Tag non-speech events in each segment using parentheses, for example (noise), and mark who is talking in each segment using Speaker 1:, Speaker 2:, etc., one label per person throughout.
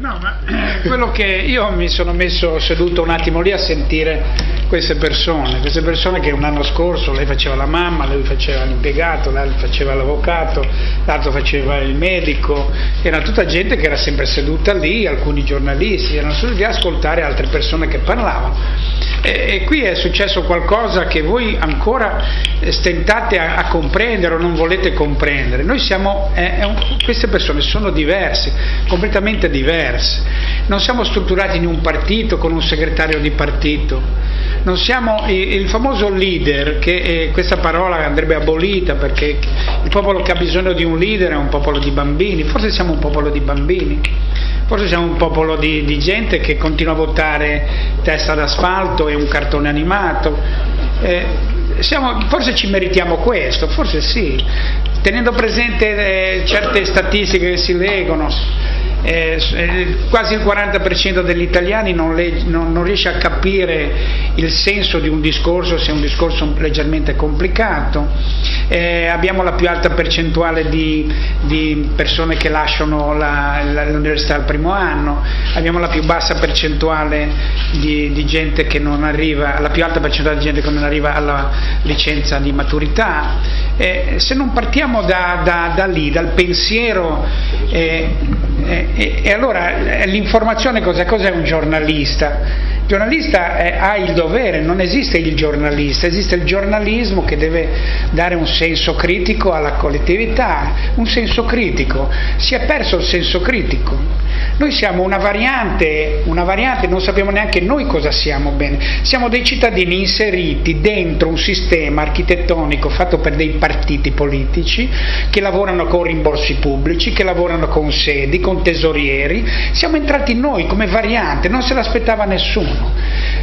Speaker 1: No, ma eh, quello che io mi sono messo seduto un attimo lì a sentire queste persone, queste persone che un anno scorso lei faceva la mamma, lui faceva l'impiegato, l'altro faceva l'avvocato, l'altro faceva il medico, era tutta gente che era sempre seduta lì, alcuni giornalisti, erano seduti lì a ascoltare altre persone che parlavano. E, e, qui è successo qualcosa che voi ancora stentate a, a comprendere o non volete comprendere. Noi siamo, eh, un, queste persone sono diverse, completamente diverse. Non siamo strutturati in un partito con un segretario di partito. Non siamo il, famoso leader, che eh, questa parola andrebbe abolita perché il popolo che ha bisogno di un leader è un popolo di bambini, forse siamo un popolo di bambini Forse siamo un popolo di, di gente che continua a votare testa d'asfalto e un cartone animato. Eh, siamo, forse ci meritiamo questo, forse sì, tenendo presente eh, certe statistiche che si leggono eh, quasi il 40% degli italiani non, le, non, non, riesce a capire il senso di un discorso se è un discorso leggermente complicato, eh, abbiamo la più alta percentuale di, di persone che lasciano l'università al primo anno, abbiamo la più bassa percentuale di, di, gente che non arriva, la più alta percentuale di gente che non arriva alla licenza di maturità. Eh, se non partiamo da, da, da lì, dal pensiero eh, e, e allora eh, l'informazione cos'è? Cos'è un giornalista? Giornalista è, ha il dovere, non esiste il giornalista, esiste il giornalismo che deve dare un senso critico alla collettività, un senso critico. Si è perso il senso critico. Noi siamo una variante, una variante, non sappiamo neanche noi cosa siamo bene. Siamo dei cittadini inseriti dentro un sistema architettonico fatto per dei partiti politici che lavorano con rimborsi pubblici, che lavorano con sedi, con tesorieri. Siamo entrati noi come variante, non se l'aspettava nessuno.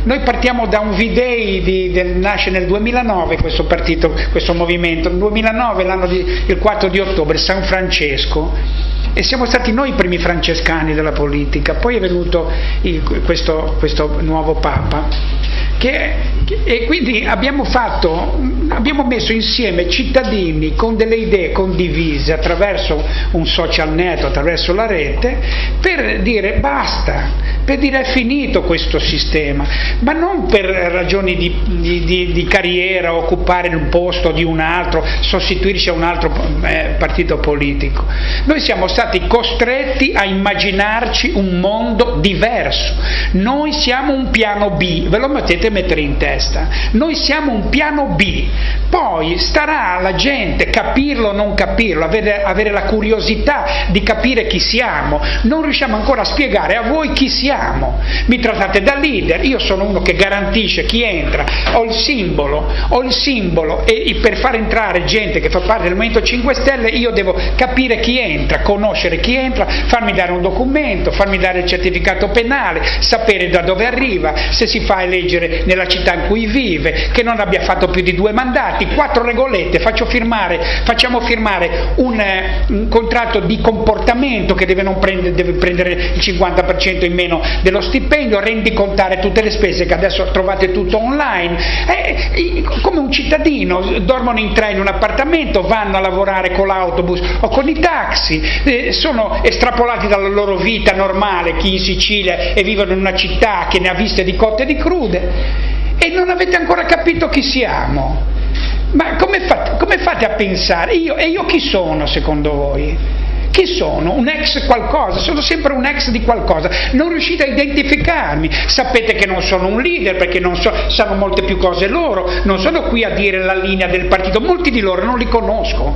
Speaker 1: Noi partiamo da un V-Day del, nasce nel 2009 questo partito, questo movimento, nel 2009 l'anno di, il 4 di ottobre, San Francesco. E siamo stati noi i primi francescani della politica, poi è venuto il, questo, questo nuovo Papa che, e quindi abbiamo, fatto, abbiamo messo insieme cittadini con delle idee condivise attraverso un social network, attraverso la rete, per dire basta, per dire è finito questo sistema, ma non per ragioni di, di, di, di carriera, occupare un posto di un altro, sostituirci a un altro eh, partito politico. Noi siamo stati costretti a immaginarci un mondo diverso, noi siamo un piano B, ve lo mettete dovete mettere in testa. Noi siamo un piano B, poi starà alla gente capirlo o non capirlo, avere, avere la curiosità di capire chi siamo. Non riusciamo ancora a spiegare a voi chi siamo. Mi trattate da leader, io sono uno che garantisce chi entra, ho il simbolo, ho il simbolo e per far entrare gente che fa parte del Movimento 5 Stelle io devo capire chi entra, conoscere chi entra, farmi dare un documento, farmi dare il certificato penale, sapere da dove arriva, se si fa eleggere nella città in cui vive, che non abbia fatto più di due mandati, quattro regolette, firmare, facciamo firmare un, eh, un, contratto di comportamento che deve, prendere, deve prendere il 50% in meno dello stipendio, rendicontare tutte le spese che adesso trovate tutto online, eh, come un cittadino, dormono in tre in un appartamento, vanno a lavorare con l'autobus o con i taxi, eh, sono estrapolati dalla loro vita normale, chi in Sicilia e vivono in una città che ne ha viste di cotte e di crude, e non avete ancora capito chi siamo. Ma come fate, come fate a pensare? Io, e io chi sono secondo voi? Chi sono? Un ex qualcosa? Sono sempre un ex di qualcosa. Non riuscite a identificarmi. Sapete che non sono un leader perché non so, sanno molte più cose loro. Non sono qui a dire la linea del partito. Molti di loro non li conosco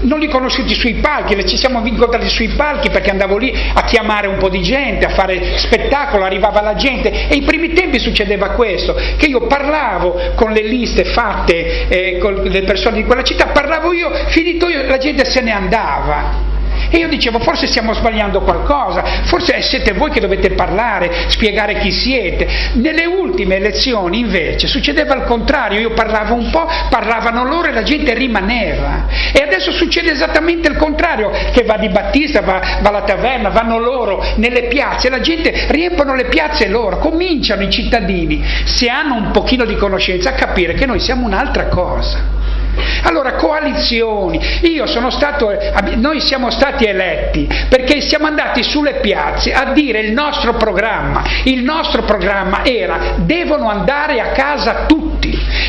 Speaker 1: non li conosciuti sui palchi, ci siamo incontrati sui palchi perché andavo lì a chiamare un po' di gente, a fare spettacolo, arrivava la gente e ai primi tempi succedeva questo, che io parlavo con le liste fatte eh, con le persone di quella città, parlavo io, finito io, la gente se ne andava. E io dicevo, forse stiamo sbagliando qualcosa, forse siete voi che dovete parlare, spiegare chi siete. Nelle ultime elezioni invece succedeva il contrario, io parlavo un po', parlavano loro e la gente rimaneva. E adesso succede esattamente il contrario, che va di Battista, va, va alla taverna, vanno loro nelle piazze, la gente riempiono le piazze loro, cominciano i cittadini, se hanno un pochino di conoscenza, a capire che noi siamo un'altra cosa Allora, coalizioni. Io sono stato, noi siamo stati eletti perché siamo andati sulle piazze a dire il nostro programma. Il nostro programma era devono andare a casa tutti.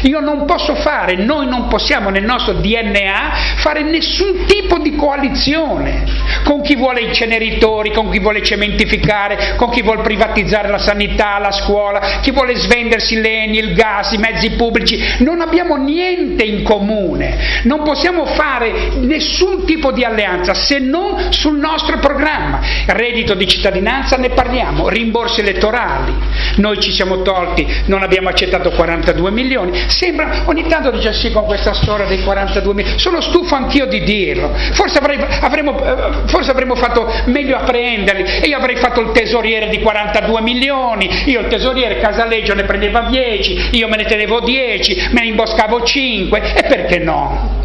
Speaker 1: Io non posso fare, noi non possiamo nel nostro DNA fare nessun tipo di coalizione con chi vuole i ceneritori, con chi vuole cementificare, con chi vuole privatizzare la sanità, la scuola, chi vuole svendersi l'eni, il gas, i mezzi pubblici. Non abbiamo niente in comune, non possiamo fare nessun tipo di alleanza se non sul nostro programma. Reddito di cittadinanza ne parliamo, rimborsi elettorali. Noi ci siamo tolti, non abbiamo accettato 42 milioni, Sembra, ogni tanto dice sì con questa storia dei 42 milioni, sono stufo anch'io di dirlo, forse, avrei, avremmo, eh, forse avremmo fatto meglio a prenderli. E io avrei fatto il tesoriere di 42 milioni, io il tesoriere Casaleggio ne prendeva 10, io me ne tenevo 10, me ne imboscavo 5 e perché no?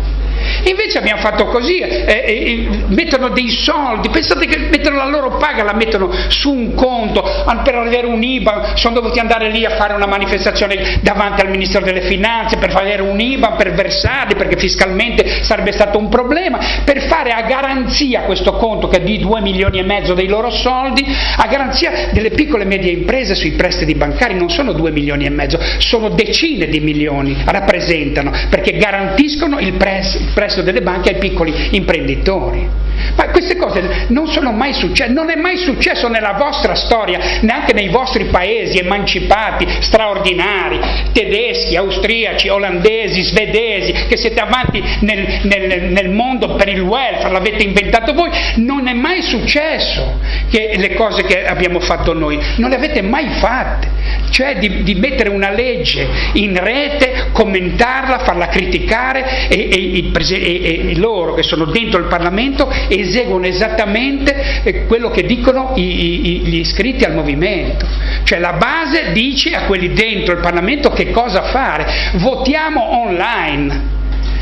Speaker 1: Invece abbiamo fatto così, eh, eh, mettono dei soldi, pensate che mettono la loro paga, la mettono su un conto, per avere un IBAN, sono dovuti andare lì a fare una manifestazione davanti al Ministero delle Finanze per avere un IBAN, per versarli, perché fiscalmente sarebbe stato un problema, per fare a garanzia questo conto che è di 2 milioni e mezzo dei loro soldi, a garanzia delle piccole e medie imprese sui prestiti bancari, non sono 2 milioni e mezzo, sono decine di milioni, rappresentano, perché garantiscono il prestito prestito delle banche ai piccoli imprenditori. Ma queste cose non sono mai successe, non è mai successo nella vostra storia, neanche nei vostri paesi emancipati, straordinari, tedeschi, austriaci, olandesi, svedesi, che siete avanti nel, nel, nel mondo per il welfare, l'avete inventato voi, non è mai successo che le cose che abbiamo fatto noi, non le avete mai fatte, cioè di, di mettere una legge in rete, commentarla, farla criticare e, e, e, e loro che sono dentro il Parlamento eseguono esattamente eh, quello che dicono i, i, gli iscritti al movimento. Cioè la base dice a quelli dentro il Parlamento che cosa fare. Votiamo online.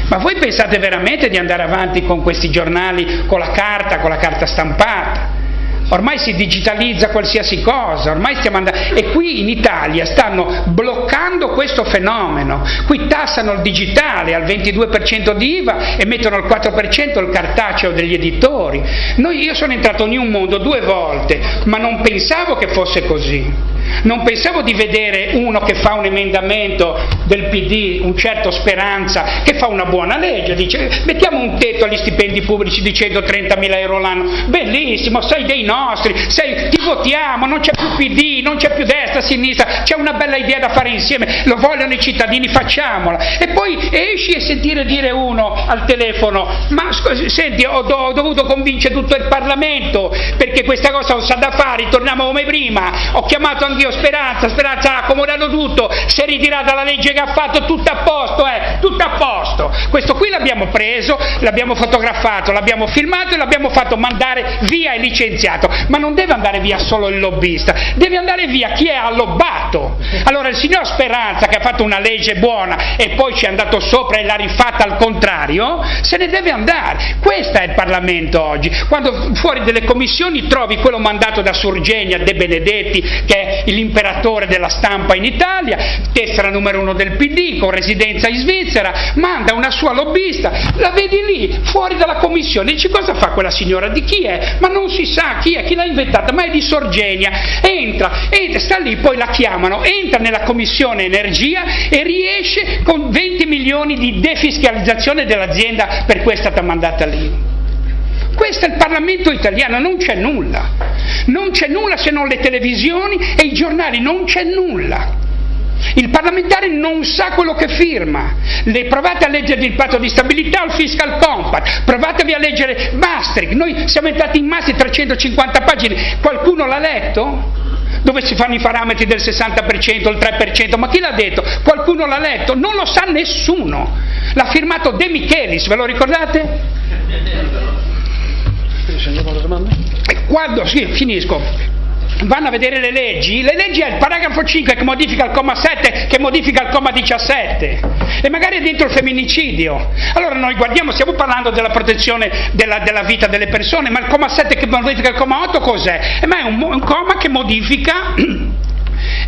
Speaker 1: Ma voi pensate veramente di andare avanti con questi giornali, con la carta, con la carta stampata? Ormai si digitalizza qualsiasi cosa, ormai stiamo andando... E qui in Italia stanno bloccando questo fenomeno, qui tassano il digitale al 22% di IVA e mettono al 4% il cartaceo degli editori. Noi, io sono entrato in un mondo due volte, ma non pensavo che fosse così. Non pensavo di vedere uno che fa un emendamento del PD, un certo Speranza, che fa una buona legge, dice mettiamo un tetto agli stipendi pubblici di 130 mila euro l'anno, bellissimo, sei dei nostri, sei, ti votiamo, non c'è più PD, non c'è più destra, sinistra, c'è una bella idea da fare insieme, lo vogliono i cittadini, facciamola. E poi esci e sentire dire uno al telefono, ma senti, ho, ho dovuto convincere tutto il Parlamento perché questa cosa non sa da fare, torniamo come prima, ho chiamato anch'io Speranza, Speranza ha accomodato tutto, si è ritirata la legge che ha fatto, tutto a posto, eh, tutto a posto. Questo qui l'abbiamo preso, l'abbiamo fotografato, l'abbiamo filmato e l'abbiamo fatto mandare via e licenziato, ma non deve andare via solo il lobbista, deve andare via chi è allobbato. Allora il signor Speranza che ha fatto una legge buona e poi ci è andato sopra e l'ha rifatta al contrario, se ne deve andare. Questo è il Parlamento oggi. Quando fuori delle commissioni trovi quello mandato da Surgenia, De Benedetti, che l'imperatore della stampa in Italia, tessera numero uno del PD, con residenza in Svizzera, manda una sua lobbista, la vedi lì, fuori dalla commissione, dici cosa fa quella signora, di chi è? Ma non si sa chi è, chi l'ha inventata, ma è di Sorgenia, entra, entra, sta lì, poi la chiamano, entra nella commissione energia e riesce con 20 milioni di defiscalizzazione dell'azienda per cui è stata mandata lì. Questo è il Parlamento italiano, non c'è nulla. Non c'è nulla se non le televisioni e i giornali, non c'è nulla. Il parlamentare non sa quello che firma. Le provate a leggere il patto di stabilità o il fiscal compact, provatevi a leggere Maastricht. Noi siamo entrati in Maastricht 350 pagine, qualcuno l'ha letto? Dove si fanno i parametri del 60%, il 3%, ma chi l'ha detto? Qualcuno l'ha letto? Non lo sa nessuno. L'ha firmato De Michelis, ve lo ricordate? Quando, sì, finisco, vanno a vedere le leggi, le leggi è il paragrafo 5 che modifica il comma 7, che modifica il comma 17 e magari è dentro il femminicidio. Allora noi guardiamo, stiamo parlando della protezione della, della vita delle persone, ma il comma 7 che modifica il comma 8 cos'è? Eh, ma è un, un comma che modifica (clears throat)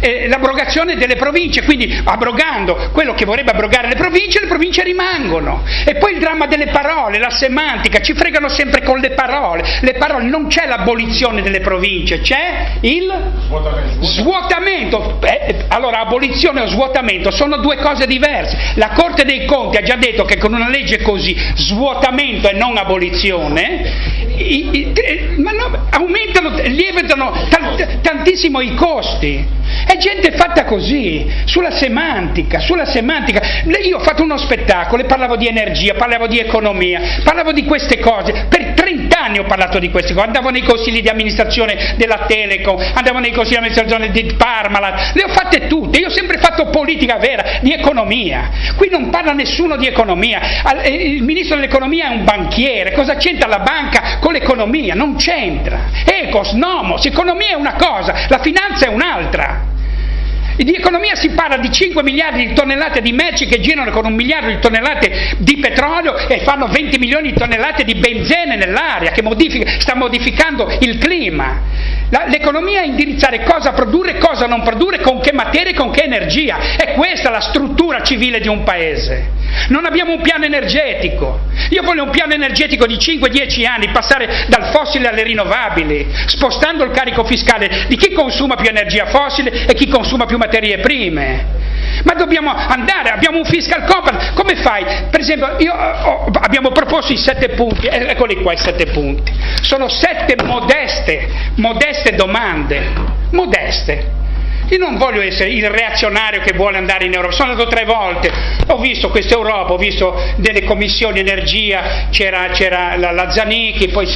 Speaker 1: eh, l'abrogazione delle province, quindi abrogando quello che vorrebbe abrogare le province, le province rimangono. E poi il dramma delle parole, la semantica, ci fregano sempre con le parole. Le parole non c'è l'abolizione delle province, c'è il svuotamento. svuotamento. Eh, allora, abolizione o svuotamento sono due cose diverse. La Corte dei Conti ha già detto che con una legge così, svuotamento e non abolizione, i, i, eh, ma no, aumentano, lievitano tantissimo i costi. È gente fatta così, sulla semantica, sulla semantica. Io ho fatto uno spettacolo e parlavo di energia, parlavo di economia, parlavo di queste cose. Per 30 anni ho parlato di queste cose. Andavo nei consigli di amministrazione della Telecom, andavo nei consigli di amministrazione di Parmalat, le ho fatte tutte. Io ho sempre fatto politica vera, di economia. Qui non parla nessuno di economia. Eh, il ministro dell'economia è un banchiere. Cosa c'entra la banca con l'economia? Non c'entra. Ecos, nomos, economia è una cosa, la finanza è un'altra. Di economia si parla di 5 miliardi di tonnellate di merci che girano con un miliardo di tonnellate di petrolio e fanno 20 milioni di tonnellate di benzene nell'aria che modifica, sta modificando il clima. L'economia è indirizzare cosa produrre, cosa non produrre, con che materie, con che energia. È questa la struttura civile di un paese. Non abbiamo un piano energetico. Io voglio un piano energetico di 5-10 anni, passare dal fossile alle rinnovabili, spostando il carico fiscale di chi consuma più energia fossile e chi consuma più materie prime. Ma dobbiamo andare, abbiamo un fiscal compact, come fai? Per esempio, io, oh, abbiamo proposto i sette punti, eh, eccoli qua i sette punti. Sono sette modeste, modeste domande, modeste. Io non voglio essere il reazionario che vuole andare in Europa, sono andato tre volte, ho visto questa Europa, ho visto delle commissioni energia, c'era, la, la, Zanicchi, poi,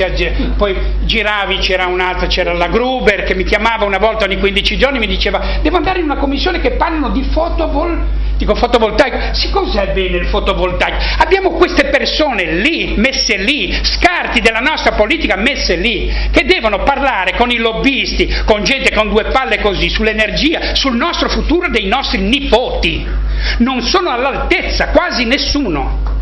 Speaker 1: poi giravi, c'era un'altra, c'era la Gruber che mi chiamava una volta ogni 15 giorni e mi diceva devo andare in una commissione che parlano di fotovoltaico Dico fotovoltaico, sì cos'è bene il fotovoltaico? Abbiamo queste persone lì, messe lì, scarti della nostra politica messe lì, che devono parlare con i lobbisti, con gente con due palle così, sull'energia, sul nostro futuro dei nostri nipoti. Non sono all'altezza, quasi nessuno.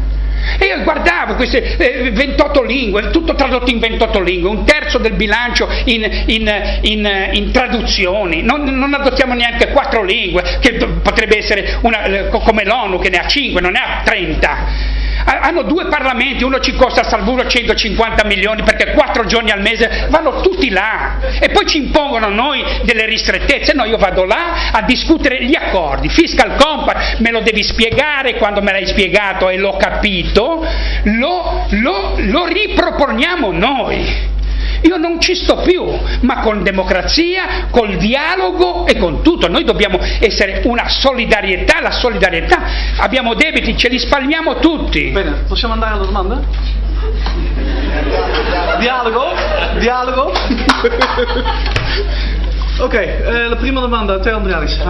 Speaker 1: E io guardavo queste eh, 28 lingue, tutto tradotto in 28 lingue, un terzo del bilancio in, in, in, in traduzioni, non, non, adottiamo neanche quattro lingue, che potrebbe essere una, eh, come l'ONU che ne ha 5, non ne ha 30 hanno due parlamenti, uno ci costa a Salvuro 150 milioni perché quattro giorni al mese vanno tutti là e poi ci impongono a noi delle ristrettezze, no io vado là a discutere gli accordi, fiscal compact me lo devi spiegare, quando me l'hai spiegato e l'ho capito, lo, lo, lo riproponiamo noi. Io non ci sto più, ma con democrazia, col dialogo e con tutto. Noi dobbiamo essere una solidarietà, la solidarietà. Abbiamo debiti, ce li spalmiamo tutti.
Speaker 2: Bene, possiamo andare alla domanda? Dialogo? Dialogo? ok, eh, la prima domanda a te Andrealis.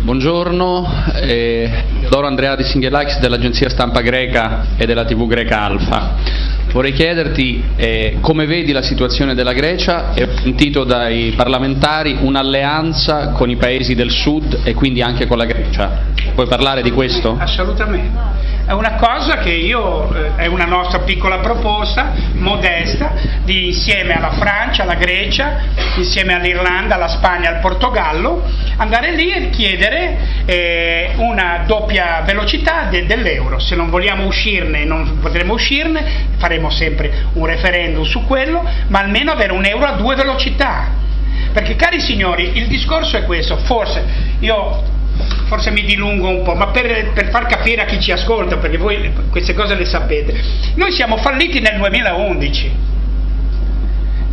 Speaker 3: Buongiorno, eh, Doro Andrea di Singhelakis dell'agenzia stampa greca e della TV greca Alfa. Vorrei chiederti eh, come vedi la situazione della Grecia e ho sentito dai parlamentari un'alleanza con i paesi del sud e quindi anche con la Grecia. Puoi parlare di questo?
Speaker 1: Assolutamente. È una cosa che io, eh, è una nostra piccola proposta, modesta, di insieme alla Francia, alla Grecia, insieme all'Irlanda, alla Spagna, al Portogallo, andare lì e chiedere eh, una doppia velocità de, dell'euro. Se non vogliamo uscirne, non potremo uscirne, faremo sempre un referendum su quello, ma almeno avere un euro a due velocità. Perché cari signori, il discorso è questo, forse io forse mi dilungo un po', ma per, per, far capire a chi ci ascolta, perché voi queste cose le sapete, noi siamo falliti nel 2011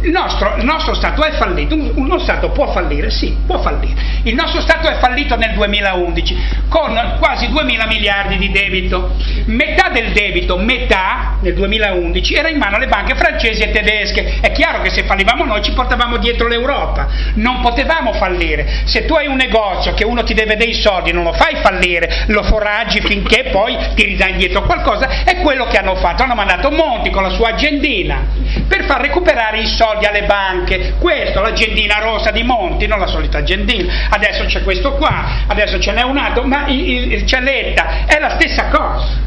Speaker 1: il nostro, il nostro, Stato è fallito, uno Stato può fallire, sì, può fallire. Il nostro Stato è fallito nel 2011 con quasi 2 mila miliardi di debito. Metà del debito, metà nel 2011, era in mano alle banche francesi e tedesche. È chiaro che se fallivamo noi ci portavamo dietro l'Europa. Non potevamo fallire. Se tu hai un negozio che uno ti deve dei soldi, non lo fai fallire, lo foraggi finché poi ti ridà indietro qualcosa. È quello che hanno fatto. Hanno mandato Monti con la sua agendina per far recuperare i soldi soldi alle banche, questo, l'agendina rosa di Monti, non la solita agendina, adesso c'è questo qua, adesso ce n'è un altro, ma il, il, il Cialetta è la stessa cosa.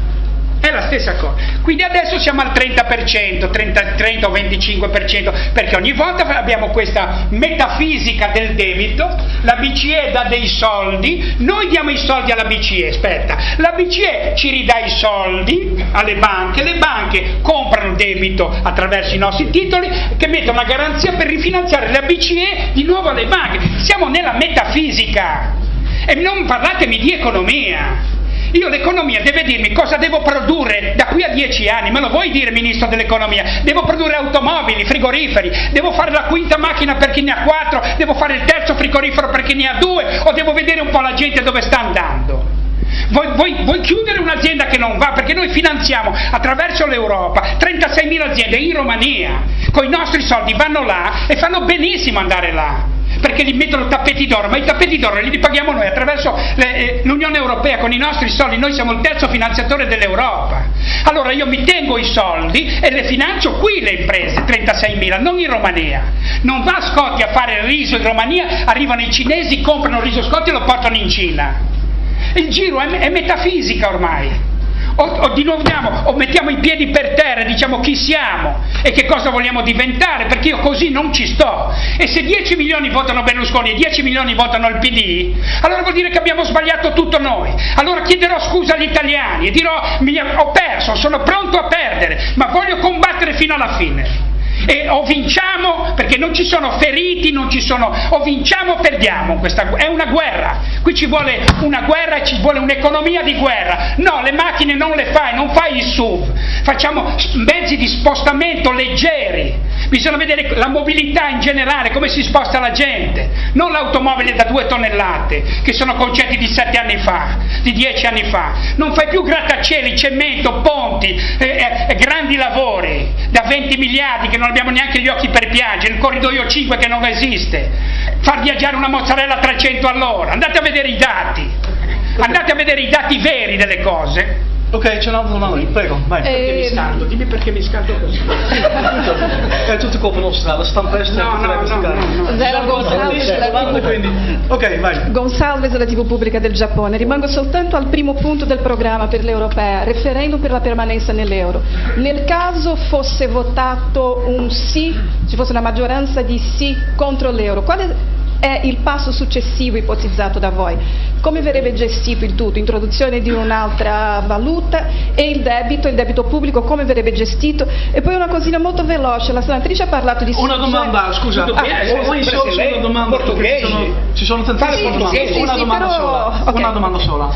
Speaker 1: È la stessa cosa. Quindi adesso siamo al 30%, 30, 30 o 25%, perché ogni volta abbiamo questa metafisica del debito, la BCE dà dei soldi, noi diamo i soldi alla BCE, aspetta, la BCE ci ridà i soldi alle banche, le banche comprano debito attraverso i nostri titoli che mettono una garanzia per rifinanziare la BCE di nuovo alle banche. Siamo nella metafisica e non parlatemi di economia. Io l'economia deve dirmi cosa devo produrre da qui a dieci anni, me lo vuoi dire Ministro dell'Economia? Devo produrre automobili, frigoriferi, devo fare la quinta macchina per chi ne ha quattro, devo fare il terzo frigorifero per chi ne ha due o devo vedere un po' la gente dove sta andando? Vuoi, vuoi, vuoi, chiudere un'azienda che non va? Perché noi finanziamo attraverso l'Europa 36.000 aziende in Romania, con i nostri soldi vanno là e fanno benissimo andare là perché li mettono tappeti d'oro, ma i tappeti d'oro li paghiamo noi attraverso eh, l'Unione Europea con i nostri soldi, noi siamo il terzo finanziatore dell'Europa. Allora io mi tengo i soldi e le finanzio qui le imprese, 36.000, non in Romania. Non va Scotti a fare il riso in Romania, arrivano i cinesi, comprano il riso Scotti e lo portano in Cina. Il giro è, è metafisica ormai. O, o, di nuovo andiamo, o mettiamo i piedi per terra e diciamo chi siamo e che cosa vogliamo diventare, perché io così non ci sto. E se 10 milioni votano Berlusconi e 10 milioni votano il PD, allora vuol dire che abbiamo sbagliato tutto noi. Allora chiederò scusa agli italiani e dirò ho perso, sono pronto a perdere, ma voglio combattere fino alla fine e o vinciamo perché non ci sono feriti, non ci sono, o vinciamo o perdiamo, questa, è una guerra, qui ci vuole una guerra e ci vuole un'economia di guerra, no le macchine non le fai, non fai il SUV, facciamo mezzi di spostamento leggeri, bisogna vedere la mobilità in generale, come si sposta la gente, non l'automobile da due tonnellate, che sono concetti di sette anni fa, di dieci anni fa, non fai più grattacieli, cemento, ponti, eh, eh, grandi lavori da 20 miliardi che non abbiamo neanche gli occhi per piangere, il corridoio 5 che non esiste, far viaggiare una mozzarella a 300 all'ora, andate a vedere i dati, andate a vedere i dati veri delle cose.
Speaker 2: Ok, c'è un'altra domanda, prego, vai.
Speaker 1: Perché mi scaldo? Dimmi perché mi scaldo così. (laughs)
Speaker 2: È tutto colpa nostra, la stampa estera
Speaker 1: no, no, no, no, no.
Speaker 4: Zero Gonzalez,
Speaker 2: quindi. Ok, vai.
Speaker 4: Gonzalez della TV pubblica del Giappone. Rimango soltanto al primo punto del programma per l'europea, referendum per la permanenza nell'euro. Nel caso fosse votato un sì, ci fosse una maggioranza di sì contro l'euro, quale è il passo successivo ipotizzato da voi. Come verrebbe gestito il tutto? Introduzione di un'altra valuta e il debito, il debito pubblico, come verrebbe gestito? E poi una cosina molto veloce, la senatrice ha parlato di...
Speaker 2: Una domanda, scusa, ah,
Speaker 1: poi solo una domanda,
Speaker 2: ci sono, ci sono tantissime domande,
Speaker 4: sì,
Speaker 2: una,
Speaker 4: sì,
Speaker 2: domanda
Speaker 4: però...
Speaker 2: sola,
Speaker 4: okay.
Speaker 2: una domanda sola.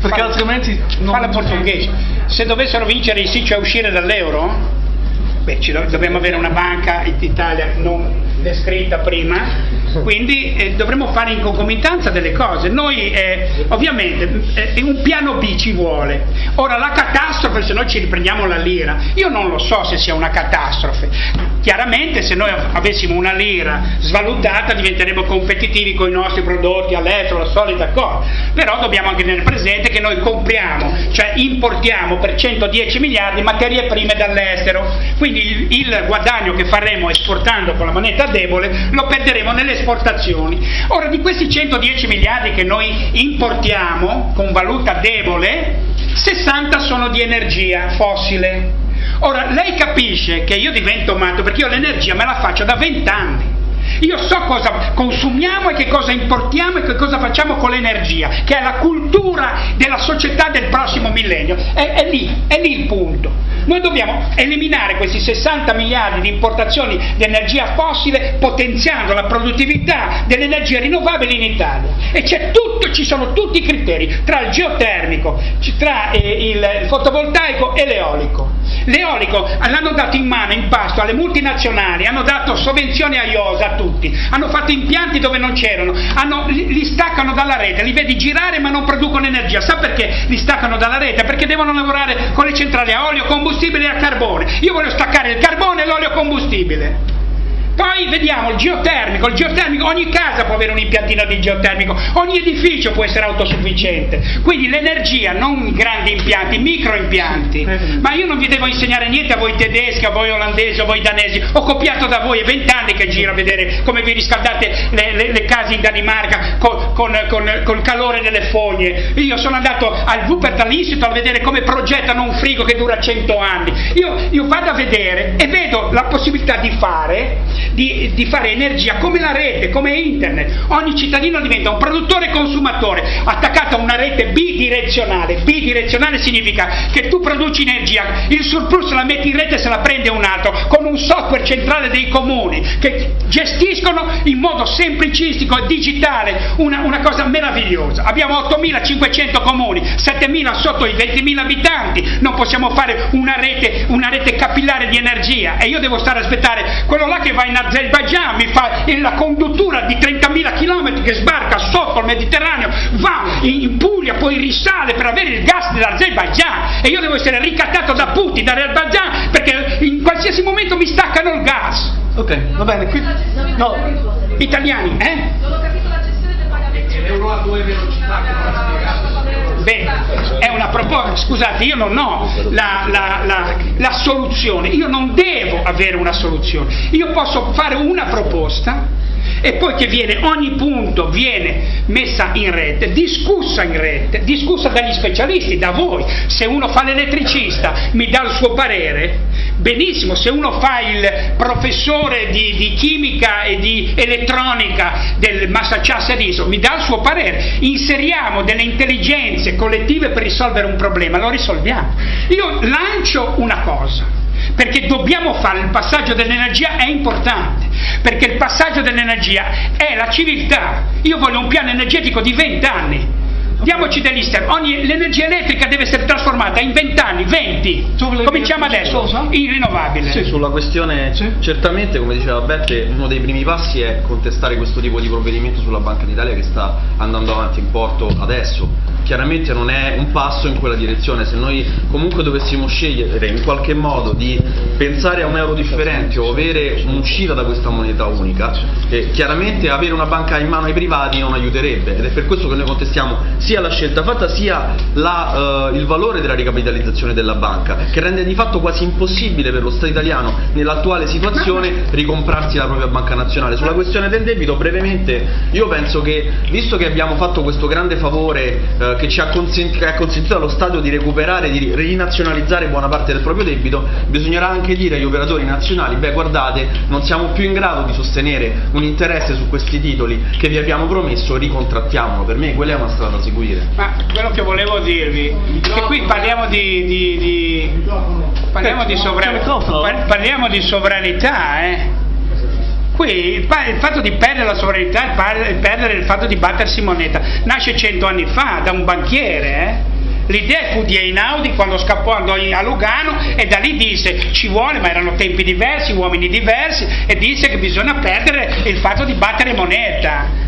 Speaker 2: Perché
Speaker 1: Fala,
Speaker 2: altrimenti... Non...
Speaker 1: Falla portoghese. Se dovessero vincere i sì, cioè uscire dall'euro, beh, dobbiamo avere una banca in Italia non descritta prima, quindi eh, dovremmo fare in concomitanza delle cose. Noi eh, ovviamente eh, un piano B ci vuole. Ora la catastrofe, se noi ci riprendiamo la lira, io non lo so se sia una catastrofe. Chiaramente se noi avessimo una lira svalutata diventeremo competitivi con i nostri prodotti all'estero, la solita cosa. Però dobbiamo anche tenere presente che noi compriamo, cioè importiamo per 110 miliardi materie prime dall'estero. Quindi il, il guadagno che faremo esportando con la moneta debole lo perderemo nelle esportazioni. Ora di questi 110 miliardi che noi importiamo con valuta debole, 60 sono di energia fossile. Ora lei capisce che io divento matto perché io l'energia me la faccio da 20 anni. Io so cosa consumiamo e che cosa importiamo e che cosa facciamo con l'energia, che è la cultura della società del prossimo millennio. È, è, lì, è lì il punto. Noi dobbiamo eliminare questi 60 miliardi di importazioni di energia fossile potenziando la produttività delle energie rinnovabili in Italia. E tutto, ci sono tutti i criteri tra il geotermico, tra eh, il fotovoltaico e l'eolico. L'eolico l'hanno dato in mano, in pasto alle multinazionali, hanno dato sovvenzioni a IOSA tutti, hanno fatto impianti dove non c'erano, hanno, li, li, staccano dalla rete, li vedi girare ma non producono energia. Sa perché li staccano dalla rete? Perché devono lavorare con le centrali a olio, combustibile e a carbone. Io voglio staccare il carbone e l'olio combustibile. Poi vediamo il geotermico, il geotermico, ogni casa può avere un impiantino di geotermico, ogni edificio può essere autosufficiente, quindi l'energia, non grandi impianti, micro impianti, ma io non vi devo insegnare niente a voi tedeschi, a voi olandesi, a voi danesi, ho copiato da voi, è vent'anni che giro a vedere come vi riscaldate le, le, le case in Danimarca con, con, con, con, calore delle fogne, io sono andato al Wuppertal Institute a vedere come progettano un frigo che dura 100 anni, io, io vado a vedere e vedo la possibilità di fare, di, di fare energia come la rete, come internet, ogni cittadino diventa un produttore e consumatore attaccato a una rete bidirezionale, bidirezionale significa che tu produci energia, il surplus la metti in rete e se la prende un altro, con un software centrale dei comuni che gestiscono in modo semplicistico e digitale una, una cosa meravigliosa. Abbiamo 8.500 comuni, 7.000 sotto i 20.000 abitanti, non possiamo fare una rete, una rete capillare di energia. E io devo stare a aspettare quello là che va in Azerbaijan, mi fa la conduttura di 30.000 km che sbarca sotto il Mediterraneo, va in Puglia, poi risale per avere il gas dell'Azerbaijan e io devo essere ricattato da Putin, dall'Azerbaijan perché in qualsiasi momento mi staccano il gas.
Speaker 2: Ok, va bene, qui... No,
Speaker 1: italiani, eh? Non ho capito la gestione del pagamento. L'euro a due velocità che non ha spiegato. Beh, è una proposta, scusate, io non ho la, la, la, la soluzione, io non devo avere una soluzione, io posso fare una proposta e poi che viene, ogni punto viene messa in rete, discussa in rete, discussa dagli specialisti, da voi. Se uno fa l'elettricista mi dà il suo parere, benissimo, se uno fa il professore di, di chimica e di elettronica del Massachusetts mi dà il suo parere, inseriamo delle intelligenze collettive per risolvere un problema, lo risolviamo. Io lancio una cosa perché dobbiamo fare il passaggio dell'energia è importante, perché il passaggio dell'energia è la civiltà. Io voglio un piano energetico di 20 anni, Diamoci degli step, l'energia elettrica deve essere trasformata in 20 anni, 20, cominciamo adesso, in rinnovabile.
Speaker 5: Sì, sulla questione, sì. certamente come diceva Bette, uno dei primi passi è contestare questo tipo di provvedimento sulla Banca d'Italia che sta andando avanti in porto adesso. Chiaramente non è un passo in quella direzione, se noi comunque dovessimo scegliere in qualche modo di pensare a un euro differente o avere un'uscita da questa moneta unica, eh, chiaramente avere una banca in mano ai privati non aiuterebbe ed è per questo che noi contestiamo sia la scelta fatta sia la, uh, il valore della ricapitalizzazione della banca che rende di fatto quasi impossibile per lo Stato italiano nell'attuale situazione ricomprarsi la propria banca nazionale. Sulla questione del debito brevemente io penso che visto che abbiamo fatto questo grande favore che ci ha, consent che ha consentito allo Stato di recuperare, di rinazionalizzare buona parte del proprio debito, bisognerà anche dire agli operatori nazionali, beh guardate non siamo più in grado di sostenere un interesse su questi titoli che vi abbiamo promesso, ricontrattiamolo, per me quella è una strada sicura seguire.
Speaker 1: Ma quello che volevo dirvi, che qui parliamo di, di, di parliamo, di parliamo di sovranità, eh? Qui il, il, fatto di perdere la sovranità, il perdere il fatto di battersi moneta, nasce cento anni fa da un banchiere, eh? L'idea fu di Einaudi quando scappò andò a Lugano e da lì disse ci vuole, ma erano tempi diversi, uomini diversi, e disse che bisogna perdere il fatto di battere moneta.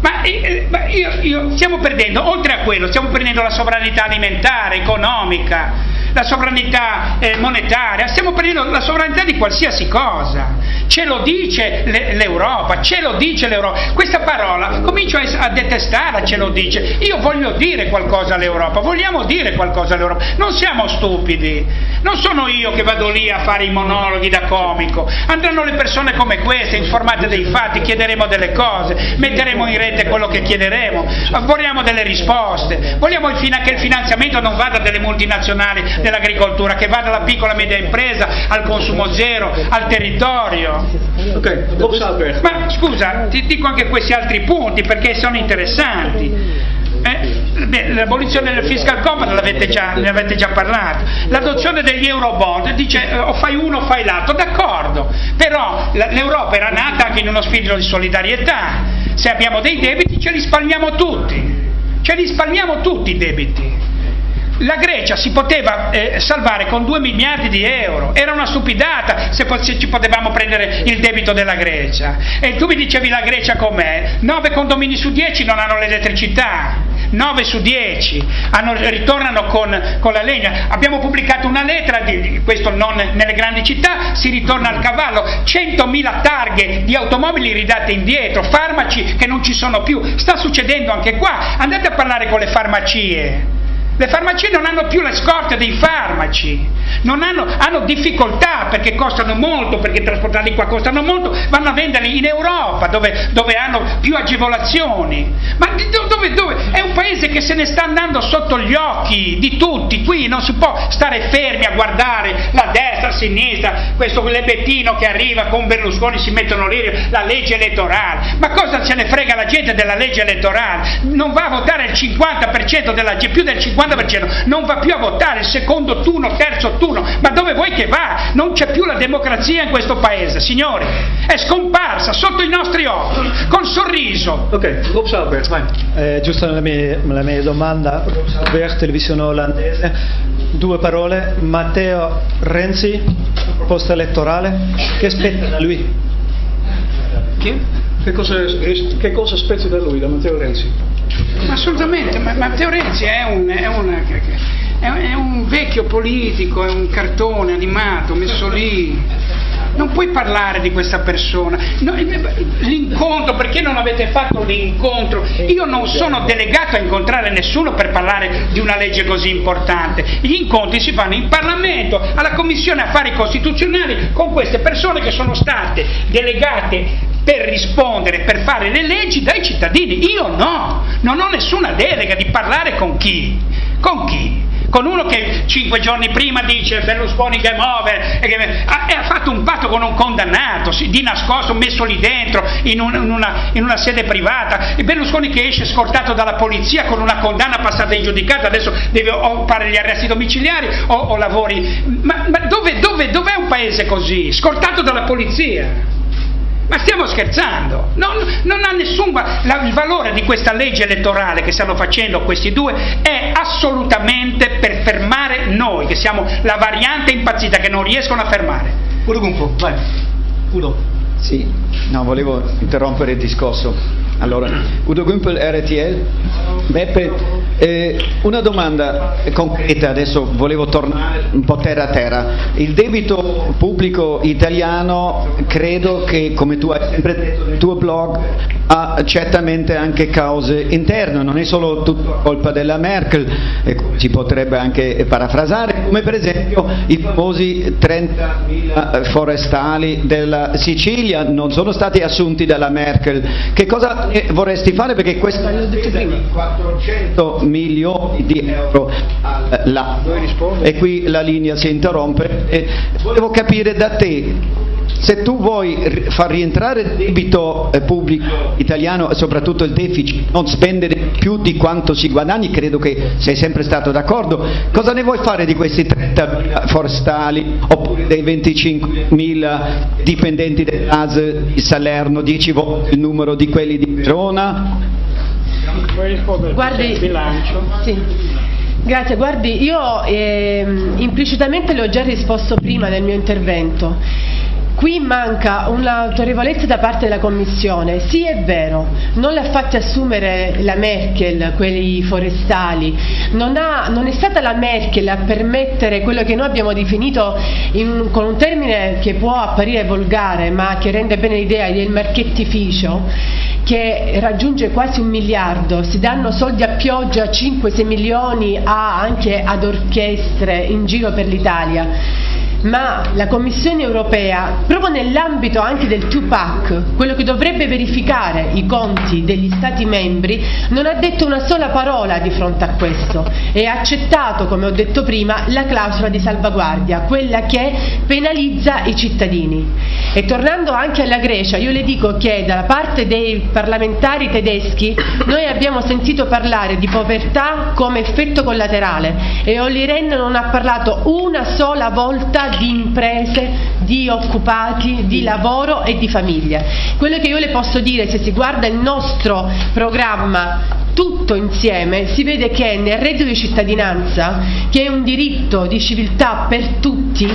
Speaker 1: Ma, eh, ma io, io, stiamo perdendo, oltre a quello, stiamo perdendo la sovranità alimentare, economica, la sovranità eh, monetaria, stiamo prendendo la sovranità di qualsiasi cosa. Ce lo dice l'Europa, ce lo dice l'Europa. Questa parola comincio a, detestarla, ce lo dice. Io voglio dire qualcosa all'Europa, vogliamo dire qualcosa all'Europa. Non siamo stupidi, non sono io che vado lì a fare i monologhi da comico. Andranno le persone come queste, informate dei fatti, chiederemo delle cose, metteremo in rete quello che chiederemo, vogliamo delle risposte, vogliamo che il finanziamento non vada dalle multinazionali dell'agricoltura, che va dalla piccola e media impresa al consumo zero, al territorio.
Speaker 2: Okay.
Speaker 1: Ma scusa, ti dico anche questi altri punti perché sono interessanti. Eh, l'abolizione del fiscal compact ne avete già parlato, l'adozione degli euro bond dice eh, o fai uno o fai l'altro, d'accordo, però l'Europa era nata anche in uno spirito di solidarietà, se abbiamo dei debiti ce li spalmiamo tutti, ce li spalmiamo tutti i debiti. La Grecia si poteva eh, salvare con 2 miliardi di euro, era una stupidata se, se, ci potevamo prendere il debito della Grecia. E tu mi dicevi la Grecia com'è? 9 condomini su 10 non hanno l'elettricità. 9 su 10 hanno, ritornano con, con, la legna. Abbiamo pubblicato una lettera, di, questo non nelle grandi città, si ritorna al cavallo, 100.000 targhe di automobili ridate indietro, farmaci che non ci sono più. Sta succedendo anche qua, andate a parlare con le farmacie. Le farmacie non hanno più le scorte dei farmaci, hanno, hanno, difficoltà perché costano molto, perché trasportarli qua costano molto, vanno a venderli in Europa dove, dove hanno più agevolazioni. Ma dove, dove? È un paese che se ne sta andando sotto gli occhi di tutti, qui non si può stare fermi a guardare la destra, la sinistra, questo lebettino che arriva con Berlusconi si mettono lì la legge elettorale. Ma cosa se ne frega la gente della legge elettorale? Non va a votare il 50% della più del 50%, non va più a votare il secondo turno, terzo turno, ma dove vuoi che va? Non c'è più la democrazia in questo paese, signori, è scomparsa sotto i nostri occhi, col sorriso.
Speaker 2: Ok, Rob Salbert, vai.
Speaker 6: Eh, giusto la mia, la mia domanda, Rob televisione olandese, due parole, Matteo Renzi, proposta elettorale, che aspetta da lui?
Speaker 2: Chi? Che cosa, che cosa aspetta da lui, da Matteo Renzi?
Speaker 1: Assolutamente, ma Matteo Renzi è un, è, una, è un vecchio politico, è un cartone animato messo lì non puoi parlare di questa persona. No, l'incontro, perché non avete fatto l'incontro? Io non sono delegato a incontrare nessuno per parlare di una legge così importante. Gli incontri si fanno in Parlamento, alla Commissione Affari Costituzionali, con queste persone che sono state delegate per rispondere, per fare le leggi dai cittadini. Io no, non ho nessuna delega di parlare con chi. Con chi? Con uno che cinque giorni prima dice Berlusconi game over e, che, ha, e ha, fatto un patto con un condannato, di nascosto, messo lì dentro in, un, in, una, in, una, sede privata. E Berlusconi che esce scortato dalla polizia con una condanna passata in giudicato, adesso deve o fare gli arresti domiciliari o, o lavori. Ma, ma dove, dove, dov'è un paese così? Scortato dalla polizia? Ma stiamo scherzando? Non, non ha nessun la, il valore di questa legge elettorale che stanno facendo questi due è assolutamente per fermare noi, che siamo la variante impazzita che non riescono a fermare.
Speaker 2: Udo Gumpo, vai. Udo.
Speaker 7: Sì, no, volevo interrompere il discorso. Allora, Udo Gumpel, RTL. Beppe, eh, una domanda concreta, adesso volevo tornare un po' terra a terra. Il debito pubblico italiano credo che, come tu hai sempre detto nel tuo blog, ha certamente anche cause interne, non è solo tutta colpa della Merkel, si potrebbe anche parafrasare, come per esempio i famosi 30.000 forestali della Sicilia non sono stati assunti dalla Merkel. Che cosa vorresti fare? Perché questa è 400 milioni di euro all'anno e qui la linea si interrompe. E volevo capire da te se tu vuoi far rientrare il debito eh, pubblico italiano e soprattutto il deficit, non spendere più di quanto si guadagni, credo che sei sempre stato d'accordo, cosa ne vuoi fare di questi 30.000 forestali oppure dei 25.000 dipendenti dell'AS di Salerno, 10 volte il numero di quelli di Verona?
Speaker 8: Guardi, sì. Grazie, guardi, io eh, implicitamente le ho già risposto prima nel mio intervento. Qui manca un'autorevolezza da parte della Commissione, sì è vero, non l'ha fatta assumere la Merkel, quelli forestali, non, ha, non, è stata la Merkel a permettere quello che noi abbiamo definito in, con un termine che può apparire volgare ma che rende bene l'idea del marchettificio, che raggiunge quasi un miliardo, si danno soldi a pioggia 5-6 milioni a, anche ad orchestre in giro per l'Italia ma la Commissione europea, proprio nell'ambito anche del 2-pack, quello che dovrebbe verificare i conti degli Stati membri, non ha detto una sola parola di fronte a questo e ha accettato, come ho detto prima, la clausola di salvaguardia, quella che penalizza i cittadini. E tornando anche alla Grecia, io le dico che dalla parte dei parlamentari tedeschi noi abbiamo sentito parlare di povertà come effetto collaterale e Olli Rehn non ha parlato una sola volta di imprese, di occupati, di lavoro e di famiglia. Quello che io le posso dire, se si guarda il nostro programma tutto insieme si vede che nel reddito di cittadinanza, che è un diritto di civiltà per tutti,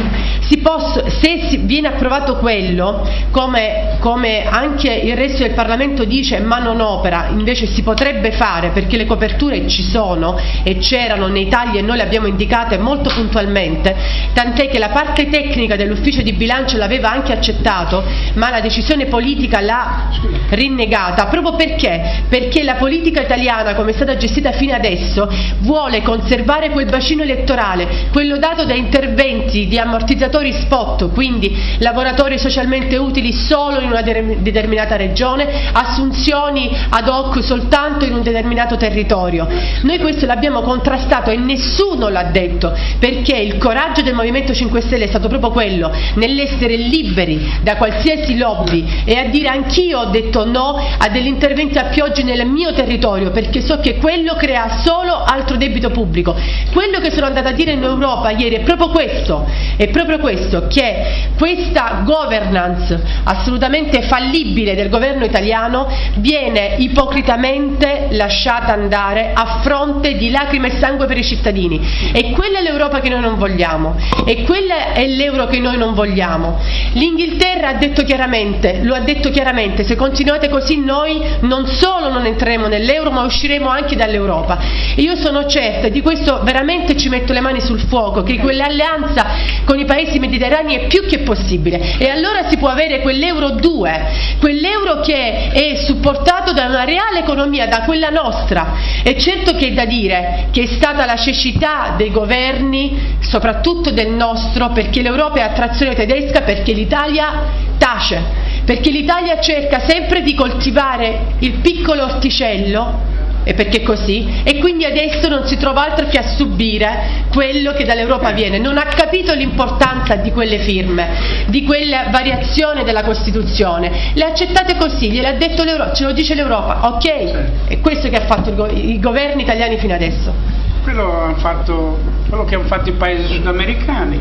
Speaker 8: posso, se viene approvato quello, come, come, anche il resto del Parlamento dice ma non opera, invece si potrebbe fare perché le coperture ci sono e c'erano nei tagli e noi le abbiamo indicate molto puntualmente, tant'è che la parte tecnica dell'ufficio di bilancio l'aveva anche accettato, ma la decisione politica l'ha rinnegata, proprio perché? Perché la politica italiana, come è stata gestita fino adesso, vuole conservare quel bacino elettorale, quello dato da interventi di ammortizzatori spot, quindi lavoratori socialmente utili solo in una determinata regione, assunzioni ad hoc soltanto in un determinato territorio. Noi questo l'abbiamo contrastato e nessuno l'ha detto, perché il coraggio del Movimento 5 Stelle è stato proprio quello, nell'essere liberi da qualsiasi lobby e a dire anch'io ho detto no a degli interventi a pioggia nel mio territorio, perché so che quello crea solo altro debito pubblico. Quello che sono andata a dire in Europa ieri è proprio questo, è proprio questo che questa governance assolutamente fallibile del governo italiano viene ipocritamente lasciata andare a fronte di lacrime e sangue per i cittadini e quella è l'Europa che noi non vogliamo e quella è l'euro che noi non vogliamo. L'Inghilterra ha detto chiaramente, lo ha detto chiaramente, se continuate così noi non solo non entreremo nell'euro ma usciremo anche dall'Europa. E io sono certa, di questo veramente ci metto le mani sul fuoco, che quell'alleanza con i paesi mediterranei è più che possibile e allora si può avere quell'euro 2, quell'euro che è supportato da una reale economia, da quella nostra. E certo che è da dire che è stata la cecità dei governi, soprattutto del nostro, perché l'Europa è a trazione tedesca, perché l'Italia tace, perché l'Italia cerca sempre di coltivare il piccolo orticello e perché così? E quindi adesso non si trova altro che a subire quello che dall'Europa viene. Non ha capito l'importanza di quelle firme di quella variazione della Costituzione. Le accettate così, gliel'ha detto l'Europa ce lo dice l'Europa, ok? È questo che ha fatto i governi italiani fino adesso.
Speaker 1: Quello, fatto, quello che hanno fatto i paesi sudamericani.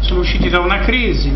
Speaker 1: Sono usciti da una crisi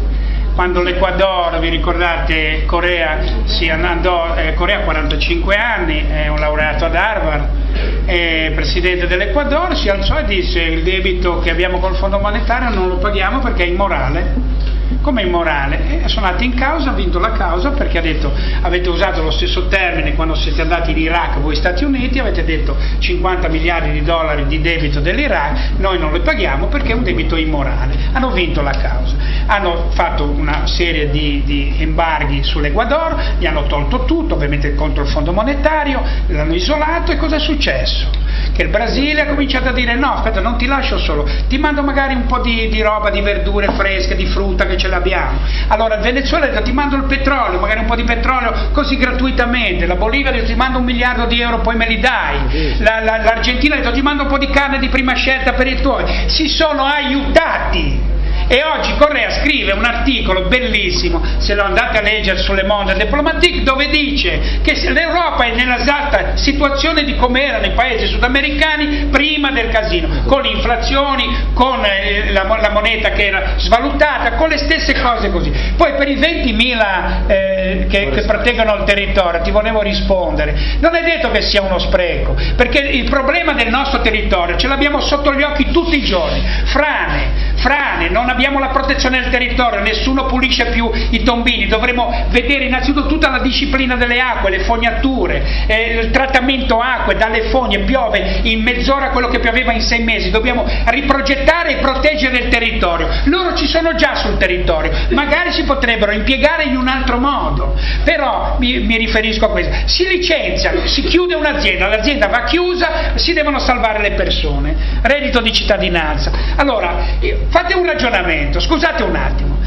Speaker 1: quando l'Ecuador, vi ricordate, Corea, si andò, eh, Corea ha 45 anni, è un laureato ad Harvard, è presidente dell'Ecuador, si alzò e disse il debito che abbiamo col Fondo Monetario non lo paghiamo perché è immorale come immorale. E sono andati in causa, ha vinto la causa perché ha detto avete usato lo stesso termine quando siete andati in Iraq voi Stati Uniti, avete detto 50 miliardi di dollari di debito dell'Iraq, noi non le paghiamo perché è un debito immorale. Hanno vinto la causa, hanno fatto una serie di, di embarghi sull'Ecuador, gli hanno tolto tutto, ovviamente contro il Fondo Monetario, l'hanno isolato e cosa è successo? Che il Brasile ha cominciato a dire no, aspetta, non ti lascio solo, ti mando magari un po' di, di roba, di verdure fresche, di frutta che ce l'abbiamo. Allora il Venezuela ha detto ti mando il petrolio, magari un po' di petrolio così gratuitamente, la Bolivia ha detto ti mando un miliardo di euro, poi me li dai, la, la, l'Argentina ha detto ti mando un po' di carne di prima scelta per i tuoi, si sono aiutati e oggi Correa scrive un articolo bellissimo, se lo andate a leggere sulle Monde Diplomatique, dove dice che l'Europa è nella esatta situazione di come erano i paesi sudamericani prima del casino, con le inflazioni, con eh, la, la, moneta che era svalutata, con le stesse cose così. Poi per i 20.000 eh, che, che proteggono il territorio ti volevo rispondere, non è detto che sia uno spreco, perché il problema del nostro territorio ce l'abbiamo sotto gli occhi tutti i giorni, frane, frane, non abbiamo la protezione del territorio, nessuno pulisce più i tombini, dovremo vedere innanzitutto tutta la disciplina delle acque, le fognature, eh, il trattamento acque dalle fogne, piove in mezz'ora quello che pioveva in sei mesi, dobbiamo riprogettare e proteggere il territorio. Loro ci sono già sul territorio, magari si potrebbero impiegare in un altro modo, però mi, mi riferisco a questo, si licenziano, si chiude un'azienda, l'azienda va chiusa, si devono salvare le persone, reddito di cittadinanza. Allora, fate un ragionamento, scusate un attimo,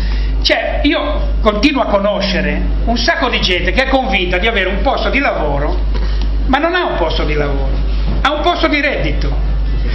Speaker 1: cioè io continuo a conoscere un sacco di gente che è convinta di avere un posto di lavoro, ma non ha un posto di lavoro, ha un posto di reddito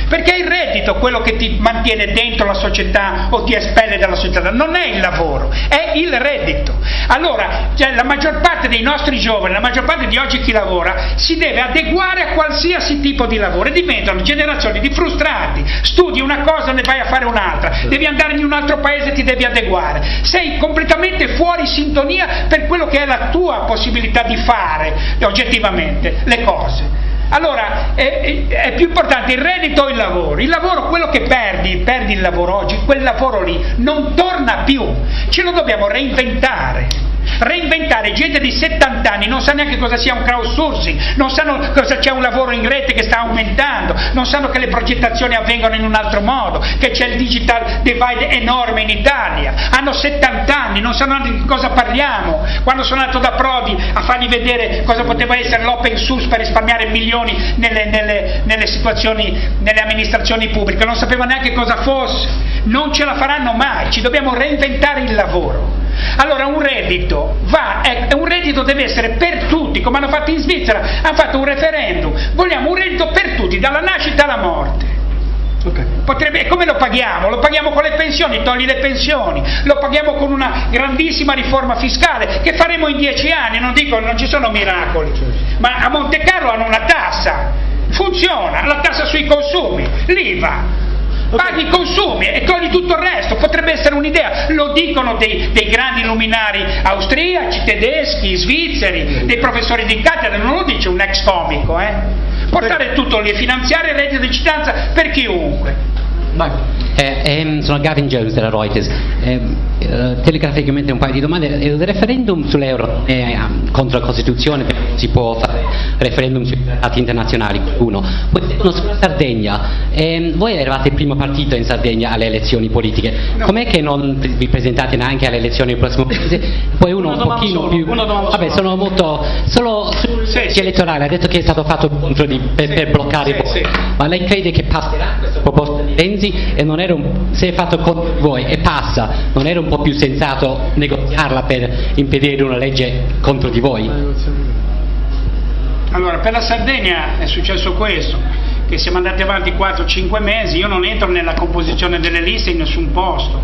Speaker 1: perché è il reddito quello che ti mantiene dentro la società o ti espelle dalla società, non è il lavoro, è il reddito. Allora, cioè, la maggior parte dei nostri giovani, la maggior parte di oggi chi lavora, si deve adeguare a qualsiasi tipo di lavoro e diventano generazioni di frustrati, studi una cosa ne vai a fare un'altra, devi andare in un altro paese e ti devi adeguare, sei completamente fuori sintonia per quello che è la tua possibilità di fare oggettivamente le cose. Allora è, è, più importante il reddito o il lavoro? Il lavoro, quello che perdi, perdi il lavoro oggi, quel lavoro lì non torna più, ce lo dobbiamo reinventare reinventare gente di 70 anni non sa neanche cosa sia un crowdsourcing, non sanno cosa c'è un lavoro in rete che sta aumentando, non sanno che le progettazioni avvengono in un altro modo, che c'è il digital divide enorme in Italia, hanno 70 anni, non sanno di cosa parliamo, quando sono andato da Prodi a fargli vedere cosa poteva essere l'open source per risparmiare milioni nelle, nelle, nelle situazioni, nelle amministrazioni pubbliche, non sapevano neanche cosa fosse, non ce la faranno mai, ci dobbiamo reinventare il lavoro. Allora un reddito va, è, un reddito deve essere per tutti, come hanno fatto in Svizzera, hanno fatto un referendum, vogliamo un reddito per tutti, dalla nascita alla morte. Okay. Potrebbe, come lo paghiamo? Lo paghiamo con le pensioni, togli le pensioni, lo paghiamo con una grandissima riforma fiscale che faremo in dieci anni, non dico non ci sono miracoli, ma a Monte Carlo hanno una tassa, funziona, la tassa sui consumi, l'IVA, paghi i consumi e togli tutto il resto, potrebbe essere un'idea, lo dicono dei, dei, grandi luminari austriaci, tedeschi, svizzeri, dei professori di cattedra, non lo dice un ex comico, eh? portare tutto lì e finanziare il reddito di cittadinanza per chiunque.
Speaker 9: Eh, ehm, sono Gavin Jones della Reuters. Eh, eh, telegraficamente un paio di domande. Il referendum sull'euro è um, contro la Costituzione, si può fare referendum sui trattati internazionali, uno. Poi uno sulla Sardegna. Eh, voi eravate il primo partito in Sardegna alle elezioni politiche. No. Com'è che non vi presentate neanche alle elezioni del prossimo mese? Poi uno un pochino
Speaker 1: solo,
Speaker 9: più. Vabbè, sono molto. Solo sul sì, elettorale ha detto che è stato fatto contro di, per, per bloccare sì, voi. Sì. Ma lei crede che passerà questa proposta di Renzi? E non era un, se è fatto con voi e passa, non era un po' più sensato negoziarla per impedire una legge contro di voi?
Speaker 1: Allora, per la Sardegna è successo questo, che siamo andati avanti 4-5 mesi, io non entro nella composizione delle liste in nessun posto.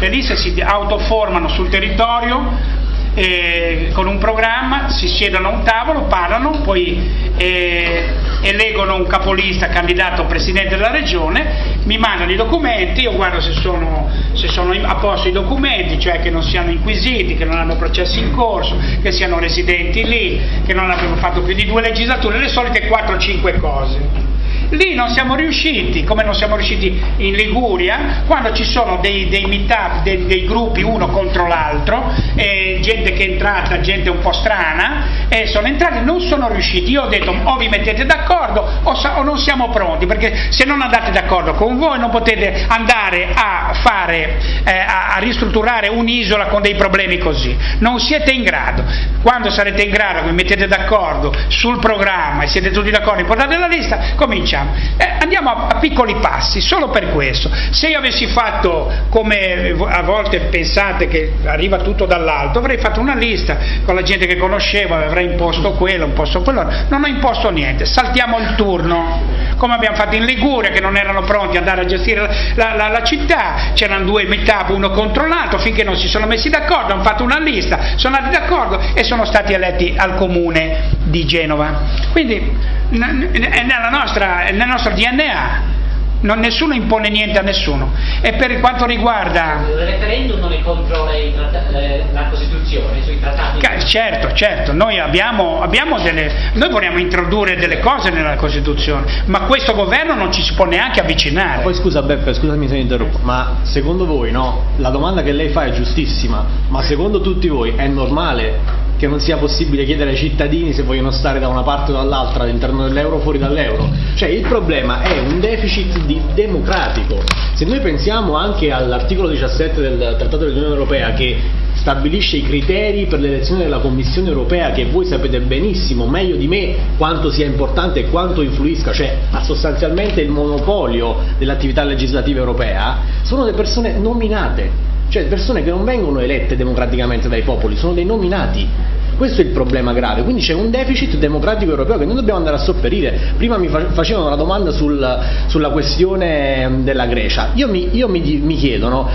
Speaker 1: Le liste si autoformano sul territorio, eh, con un programma, si siedono a un tavolo, parlano, poi eh, eleggono un capolista candidato presidente della regione, mi mandano i documenti, io guardo se sono, se sono a posto i documenti, cioè che non siano inquisiti, che non hanno processi in corso, che siano residenti lì, che non abbiano fatto più di due legislature, le solite 4-5 cose. Lì non siamo riusciti, come non siamo riusciti in Liguria, quando ci sono dei, dei meetup, dei, dei, gruppi uno contro l'altro, eh, gente che è entrata, gente un po' strana, e sono entrati, non sono riusciti. Io ho detto o vi mettete d'accordo o, o non siamo pronti, perché se non andate d'accordo con voi non potete andare a fare, eh, a, a ristrutturare un'isola con dei problemi così. Non siete in grado. Quando sarete in grado, vi mettete d'accordo sul programma e siete tutti d'accordo, portate la lista, cominciamo facciamo? Eh, andiamo a, a, piccoli passi, solo per questo. Se io avessi fatto come a volte pensate che arriva tutto dall'alto, avrei fatto una lista con la gente che conoscevo, avrei imposto quello, imposto quello, non ho imposto niente, saltiamo il turno, come abbiamo fatto in Liguria che non erano pronti ad andare a gestire la, la, la città, c'erano due meetup uno contro l'altro, finché non si sono messi d'accordo, hanno fatto una lista, sono andati d'accordo e sono stati eletti al comune di Genova. Quindi è nella nostra, è nel nostro DNA. Non, nessuno impone niente a nessuno. E per quanto riguarda...
Speaker 9: Il referendum non è contro le, le, la Costituzione, sui trattati?
Speaker 1: Certo, certo, noi, abbiamo, abbiamo delle, noi vogliamo introdurre delle cose nella Costituzione, ma questo governo non ci si può neanche avvicinare.
Speaker 2: Poi scusa Beppe, scusami se mi interrompo, ma secondo voi no? La domanda che lei fa è giustissima, ma secondo tutti voi è normale che non sia possibile chiedere ai cittadini se vogliono stare da una parte o dall'altra all'interno dell'euro o fuori dall'euro. Cioè il problema è un deficit democratico. Se noi pensiamo anche all'articolo 17 del Trattato dell'Unione Europea che stabilisce i criteri per l'elezione della Commissione Europea che voi sapete benissimo, meglio di me, quanto sia importante e quanto influisca, cioè ha sostanzialmente il monopolio dell'attività legislativa europea, sono le persone nominate cioè persone che non vengono elette democraticamente dai popoli, sono dei nominati. Questo è il problema grave, quindi c'è un deficit democratico europeo che noi dobbiamo andare a sopperire. Prima mi facevano una domanda sul, sulla questione della Grecia. Io, mi, io mi, mi chiedo, no?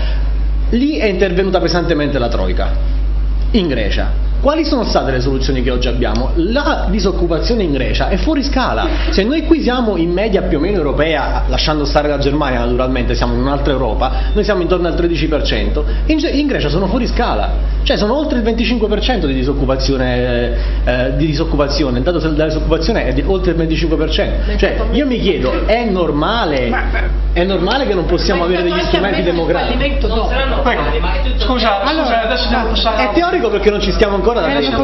Speaker 2: lì è intervenuta pesantemente la Troica, in Grecia quali sono state le soluzioni che oggi abbiamo? La disoccupazione in Grecia è fuori scala. Se noi qui siamo in media più o meno europea, lasciando stare la Germania naturalmente, siamo in un'altra Europa, noi siamo intorno al 13%, in, Grecia sono fuori scala Cioè sono oltre il 25% di disoccupazione, eh, di disoccupazione. il dato della disoccupazione è di oltre il 25%. Cioè io mi chiedo, è normale, è normale che non possiamo avere degli strumenti demografici?
Speaker 1: Scusa,
Speaker 2: Allora,
Speaker 1: scusa, adesso devo passare.
Speaker 2: È teorico perché non ci stiamo ancora da
Speaker 10: Elena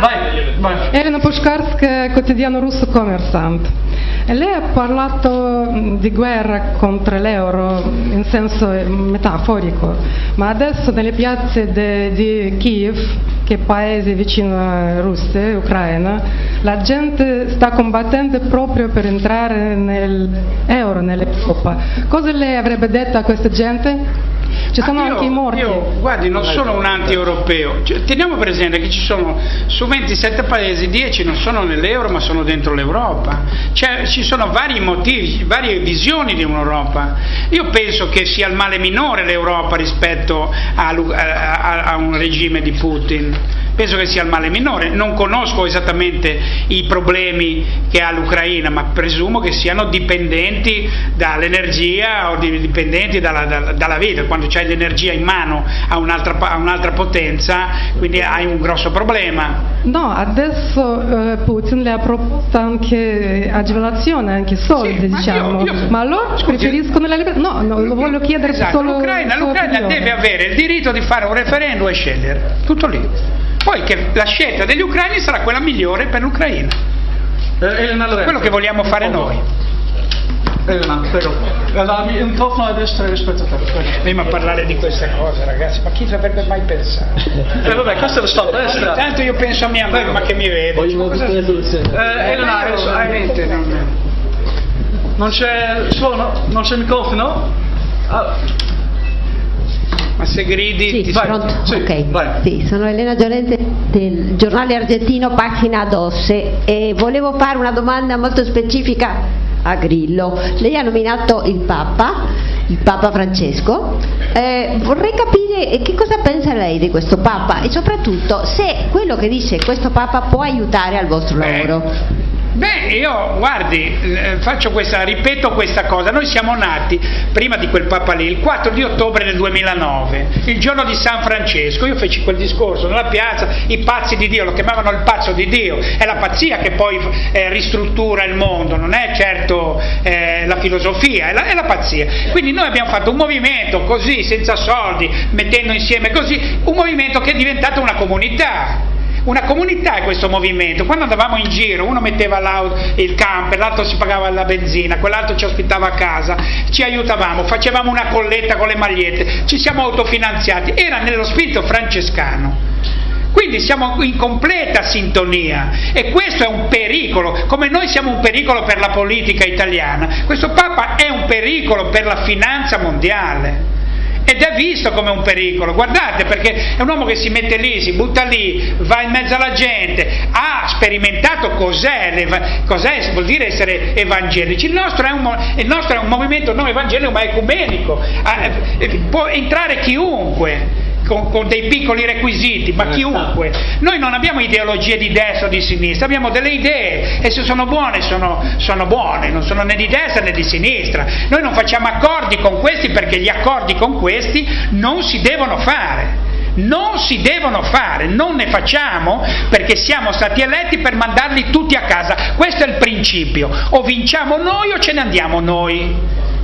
Speaker 1: Vai, vai.
Speaker 10: Elena Pushkarska, quotidiano russo Commerçant. Lei ha parlato mh, di guerra contro l'euro in senso metaforico, ma adesso nelle piazze de- di Kiev, che è paese vicino a Russia Ucraina, la gente sta combattendo proprio per entrare nell'euro, nell'Europa. Cosa lei avrebbe detto a questa gente? Ci sono
Speaker 1: Ah, io-
Speaker 10: anche i morti.
Speaker 1: Io, guardi, non sono un anti-europeo. Cioè, teniamo presente che ci sono su 27 paesi, 10 non sono nell'euro ma sono dentro l'Europa. Cioè, ci sono vari motivi, varie visioni di un'Europa. Io penso che sia il male minore l'Europa rispetto a, a- a- a un regime di Putin. Penso che sia il male minore, non conosco esattamente i problemi che ha l'Ucraina, ma presumo che siano dipendenti dall'energia o di- dipendenti dalla, dalla- dalla vita. Quando c'hai l'energia in mano a un'altra, a un'altra potenza, quindi hai un grosso problema.
Speaker 10: No, adesso eh, Putin le ha proposto anche agevolazione, anche soldi,
Speaker 1: Sì, ma
Speaker 10: diciamo.
Speaker 1: io- io-
Speaker 10: ma loro
Speaker 1: scusi,
Speaker 10: preferiscono la libertà. No, no, lo voglio chiedere
Speaker 1: Esatto,
Speaker 10: solo.
Speaker 1: l'Ucraina, l'Ucraina deve avere il diritto di fare un referendum e scegliere, tutto lì. Poi che la scelta degli ucraini sarà quella migliore per l'Ucraina.
Speaker 2: Elena Lorenzo.
Speaker 1: Quello che vogliamo fare noi.
Speaker 2: Elena, prego. La un po' a destra rispetto a te.
Speaker 1: Prima a parlare di queste cose, ragazzi, ma chi ci avrebbe mai pensato?
Speaker 2: Eh vabbè, questo lo sto a destra.
Speaker 1: Intanto io penso a mia mamma che mi vede.
Speaker 2: Voglio. Eh, Elena, adesso-
Speaker 1: veramente non-
Speaker 2: non c'è suono? Non c'è microfono? Ah,
Speaker 1: Ma se gridi
Speaker 11: Sì,
Speaker 1: ti
Speaker 11: pronto?
Speaker 2: Sì,
Speaker 11: ok.
Speaker 2: vai.
Speaker 11: Sì, sono Elena Giorente del giornale argentino Pagina Dosse e volevo fare una domanda molto specifica a Grillo. Lei ha nominato il Papa, il Papa Francesco. Eh, vorrei capire eh, che cosa pensa lei di questo Papa e soprattutto se quello che dice questo Papa può aiutare al vostro
Speaker 1: Beh,
Speaker 11: lavoro.
Speaker 1: Beh, io guardi, eh, faccio questa, ripeto questa cosa, noi siamo nati prima di quel Papa lì, il 4 di ottobre del 2009, il giorno di San Francesco, io feci quel discorso nella piazza, i pazzi di Dio, lo chiamavano il pazzo di Dio, è la pazzia che poi eh, ristruttura il mondo, non è certo eh, la filosofia, è la, è la pazzia. Quindi noi abbiamo fatto un movimento così, senza soldi, mettendo insieme così, un movimento che è diventato una comunità una comunità è questo movimento. Quando andavamo in giro, uno metteva il camper, l'altro si pagava la benzina, quell'altro ci ospitava a casa, ci aiutavamo, facevamo una colletta con le magliette, ci siamo autofinanziati. Era nello spirito francescano. Quindi siamo in completa sintonia e questo è un pericolo, come noi siamo un pericolo per la politica italiana, questo Papa è un pericolo per la finanza mondiale ed è visto come un pericolo, guardate perché è un uomo che si mette lì, si butta lì, va in mezzo alla gente, ha sperimentato cos'è, cos'è vuol dire essere evangelici, il nostro è un, nostro è un movimento non evangelico ma ecumenico, Ah, eh, può entrare chiunque. Con, con dei piccoli requisiti, ma chiunque. Noi non abbiamo ideologie di destra o di sinistra, abbiamo delle idee e se sono buone sono, sono buone, non sono né di destra né di sinistra. Noi non facciamo accordi con questi perché gli accordi con questi non si devono fare. Non si devono fare, non ne facciamo perché siamo stati eletti per mandarli tutti a casa. Questo è il principio. O vinciamo noi o ce ne andiamo noi.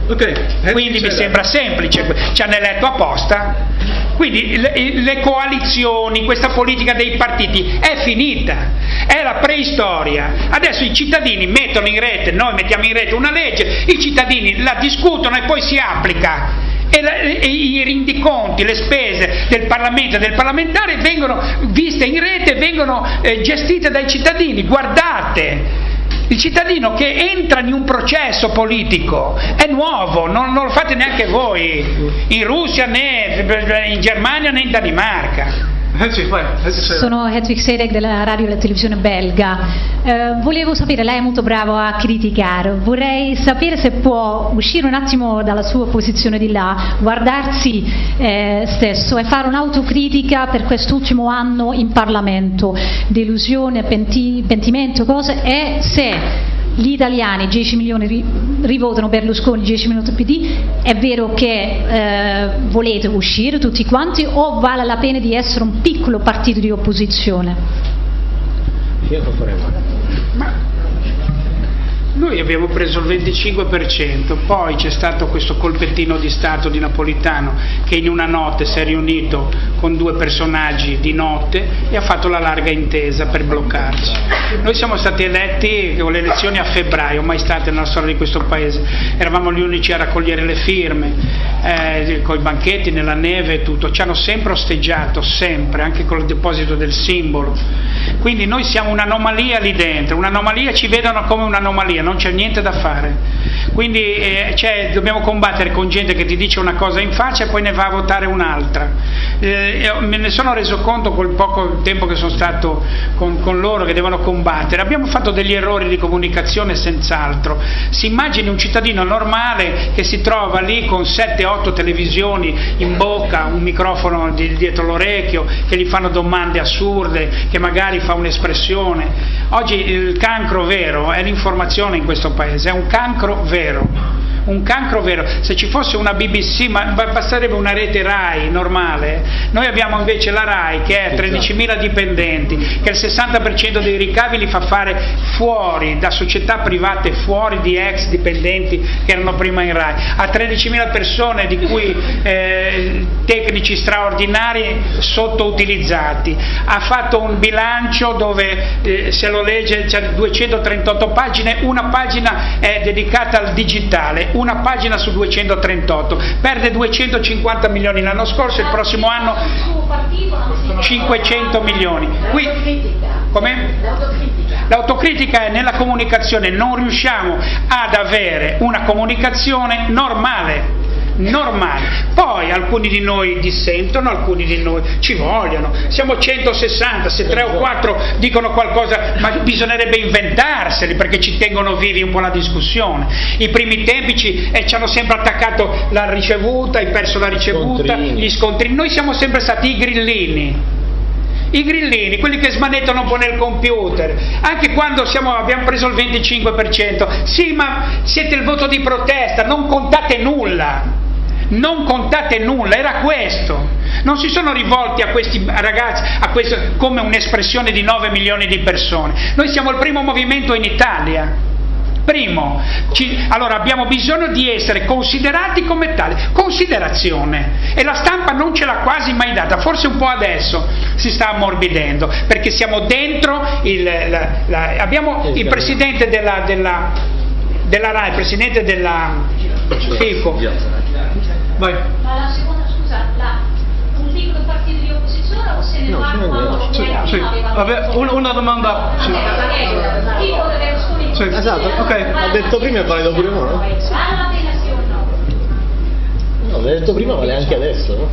Speaker 2: Ok.
Speaker 1: Quindi mi sembra semplice, ci hanno eletto apposta. Quindi le, le coalizioni, questa politica dei partiti è finita, è la preistoria. Adesso i cittadini mettono in rete, noi mettiamo in rete una legge, i cittadini la discutono e poi si applica. E, la- e i rendiconti, le spese del Parlamento e del parlamentare vengono viste in rete, vengono eh, gestite dai cittadini. Guardate, il cittadino che entra in un processo politico è nuovo, non, non lo fate neanche voi, in Russia né in Germania né in Danimarca.
Speaker 12: Sono Hedwig Sedek della radio e della televisione belga. Eh, volevo sapere, lei è molto bravo a criticare, vorrei sapere se può uscire un attimo dalla sua posizione di là, guardarsi eh, stesso e fare un'autocritica per quest'ultimo anno in Parlamento, delusione, penti- pentimento, cose, e se gli italiani 10 milioni ri, rivotano Berlusconi, 10 milioni PD, è vero che eh, volete uscire tutti quanti o vale la pena di essere un piccolo partito di opposizione?
Speaker 2: Io lo faremo.
Speaker 1: Noi abbiamo preso il 25%, poi c'è stato questo colpettino di Stato di Napolitano che in una notte si è riunito con due personaggi di notte e ha fatto la larga intesa per bloccarci. Noi siamo stati eletti con le elezioni a febbraio, mai state nella storia di questo paese, eravamo gli unici a raccogliere le firme, eh, con i banchetti, nella neve e tutto, ci hanno sempre osteggiato, sempre, anche con il deposito del simbolo. Quindi noi siamo un'anomalia lì dentro, un'anomalia ci vedono come un'anomalia non c'è niente da fare. Quindi eh, cioè, dobbiamo combattere con gente che ti dice una cosa in faccia e poi ne va a votare un'altra. Eh, me ne sono reso conto col poco tempo che sono stato con, con, loro che devono combattere. Abbiamo fatto degli errori di comunicazione senz'altro. Si immagini un cittadino normale che si trova lì con 7-8 televisioni in bocca, un microfono di, dietro l'orecchio, che gli fanno domande assurde, che magari fa un'espressione. Oggi il cancro vero è l'informazione in questo paese, è un cancro vero un cancro vero, se ci fosse una BBC, ma basterebbe una rete RAI normale, noi abbiamo invece la RAI che è 13.000 dipendenti, che il 60% dei ricavi li fa fare fuori, da società private, fuori di ex dipendenti che erano prima in RAI, ha 13.000 persone di cui eh, tecnici straordinari sottoutilizzati, ha fatto un bilancio dove eh, se lo legge c'è 238 pagine, una pagina è dedicata al digitale, una pagina su 238, perde 250 milioni l'anno scorso, il prossimo anno 500 milioni. Qui? L'autocritica è nella comunicazione, non riusciamo ad avere una comunicazione normale normale. Poi alcuni di noi dissentono, alcuni di noi ci vogliono. Siamo 160, se 3 o 4 dicono qualcosa, ma bisognerebbe inventarseli perché ci tengono vivi un po' la discussione. I primi tempi ci, eh, ci hanno sempre attaccato la ricevuta, hai perso la ricevuta, scontrini. gli scontrini. Noi siamo sempre stati i grillini i grillini, quelli che smanettano un po' nel computer, anche quando siamo, abbiamo preso il 25%, sì ma siete il voto di protesta, non contate nulla non contate nulla, era questo. Non si sono rivolti a questi ragazzi a questo, come un'espressione di 9 milioni di persone. Noi siamo il primo movimento in Italia. Primo, ci, allora abbiamo bisogno di essere considerati come tali, considerazione. E la stampa non ce l'ha quasi mai data, forse un po' adesso si sta ammorbidendo perché siamo dentro, il, la, la, abbiamo il presidente della, della, della RAI, il presidente della FICO,
Speaker 13: Vai. Ma la seconda, scusa, la, un piccolo partito di opposizione o se ne no, va quando sì, sì.
Speaker 14: Vabbè, una, una domanda. Sì.
Speaker 2: Sì. Esatto, ok. Ha detto prima e vale dopo no?
Speaker 13: Vale la pena sì o no?
Speaker 2: No, l'ha detto prima, vale anche adesso, no?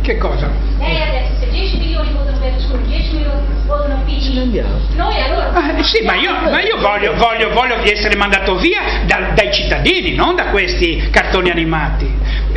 Speaker 1: Che cosa?
Speaker 13: Lei ha detto se 10 milioni Berlusconi, 10 milioni votano PD. Noi allora.
Speaker 1: Ah, sì, ma io, ma io voglio, voglio, voglio, essere mandato via da, dai cittadini, non da questi cartoni animati.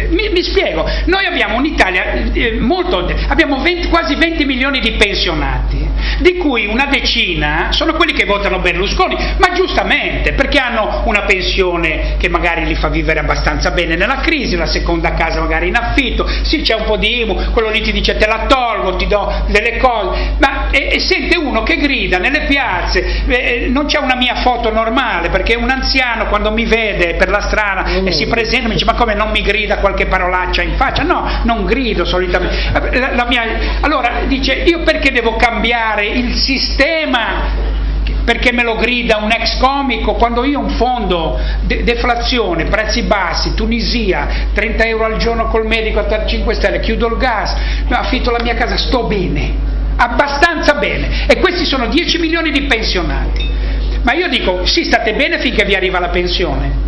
Speaker 1: Mi, mi spiego, noi abbiamo un'Italia eh, molto. abbiamo 20, quasi 20 milioni di pensionati, di cui una decina sono quelli che votano Berlusconi, ma giustamente, perché hanno una pensione che magari li fa vivere abbastanza bene nella crisi, una seconda casa magari in affitto, sì c'è un po' di IMU, quello lì ti dice te la tolgo, ti do delle cose, ma e, e sente uno che grida nelle piazze, eh, non c'è una mia foto normale, perché un anziano quando mi vede per la strada mm. e si presenta mi dice ma come non mi grida qualche parolaccia in faccia? No, non grido solitamente. La, la mia, allora dice io perché devo cambiare il sistema perché me lo grida un ex comico, quando io un fondo, de- deflazione, prezzi bassi, Tunisia, 30 euro al giorno col medico a 5 stelle, chiudo il gas, affitto la mia casa, sto bene, abbastanza bene, e questi sono 10 milioni di pensionati. Ma io dico, sì, state bene finché vi arriva la pensione.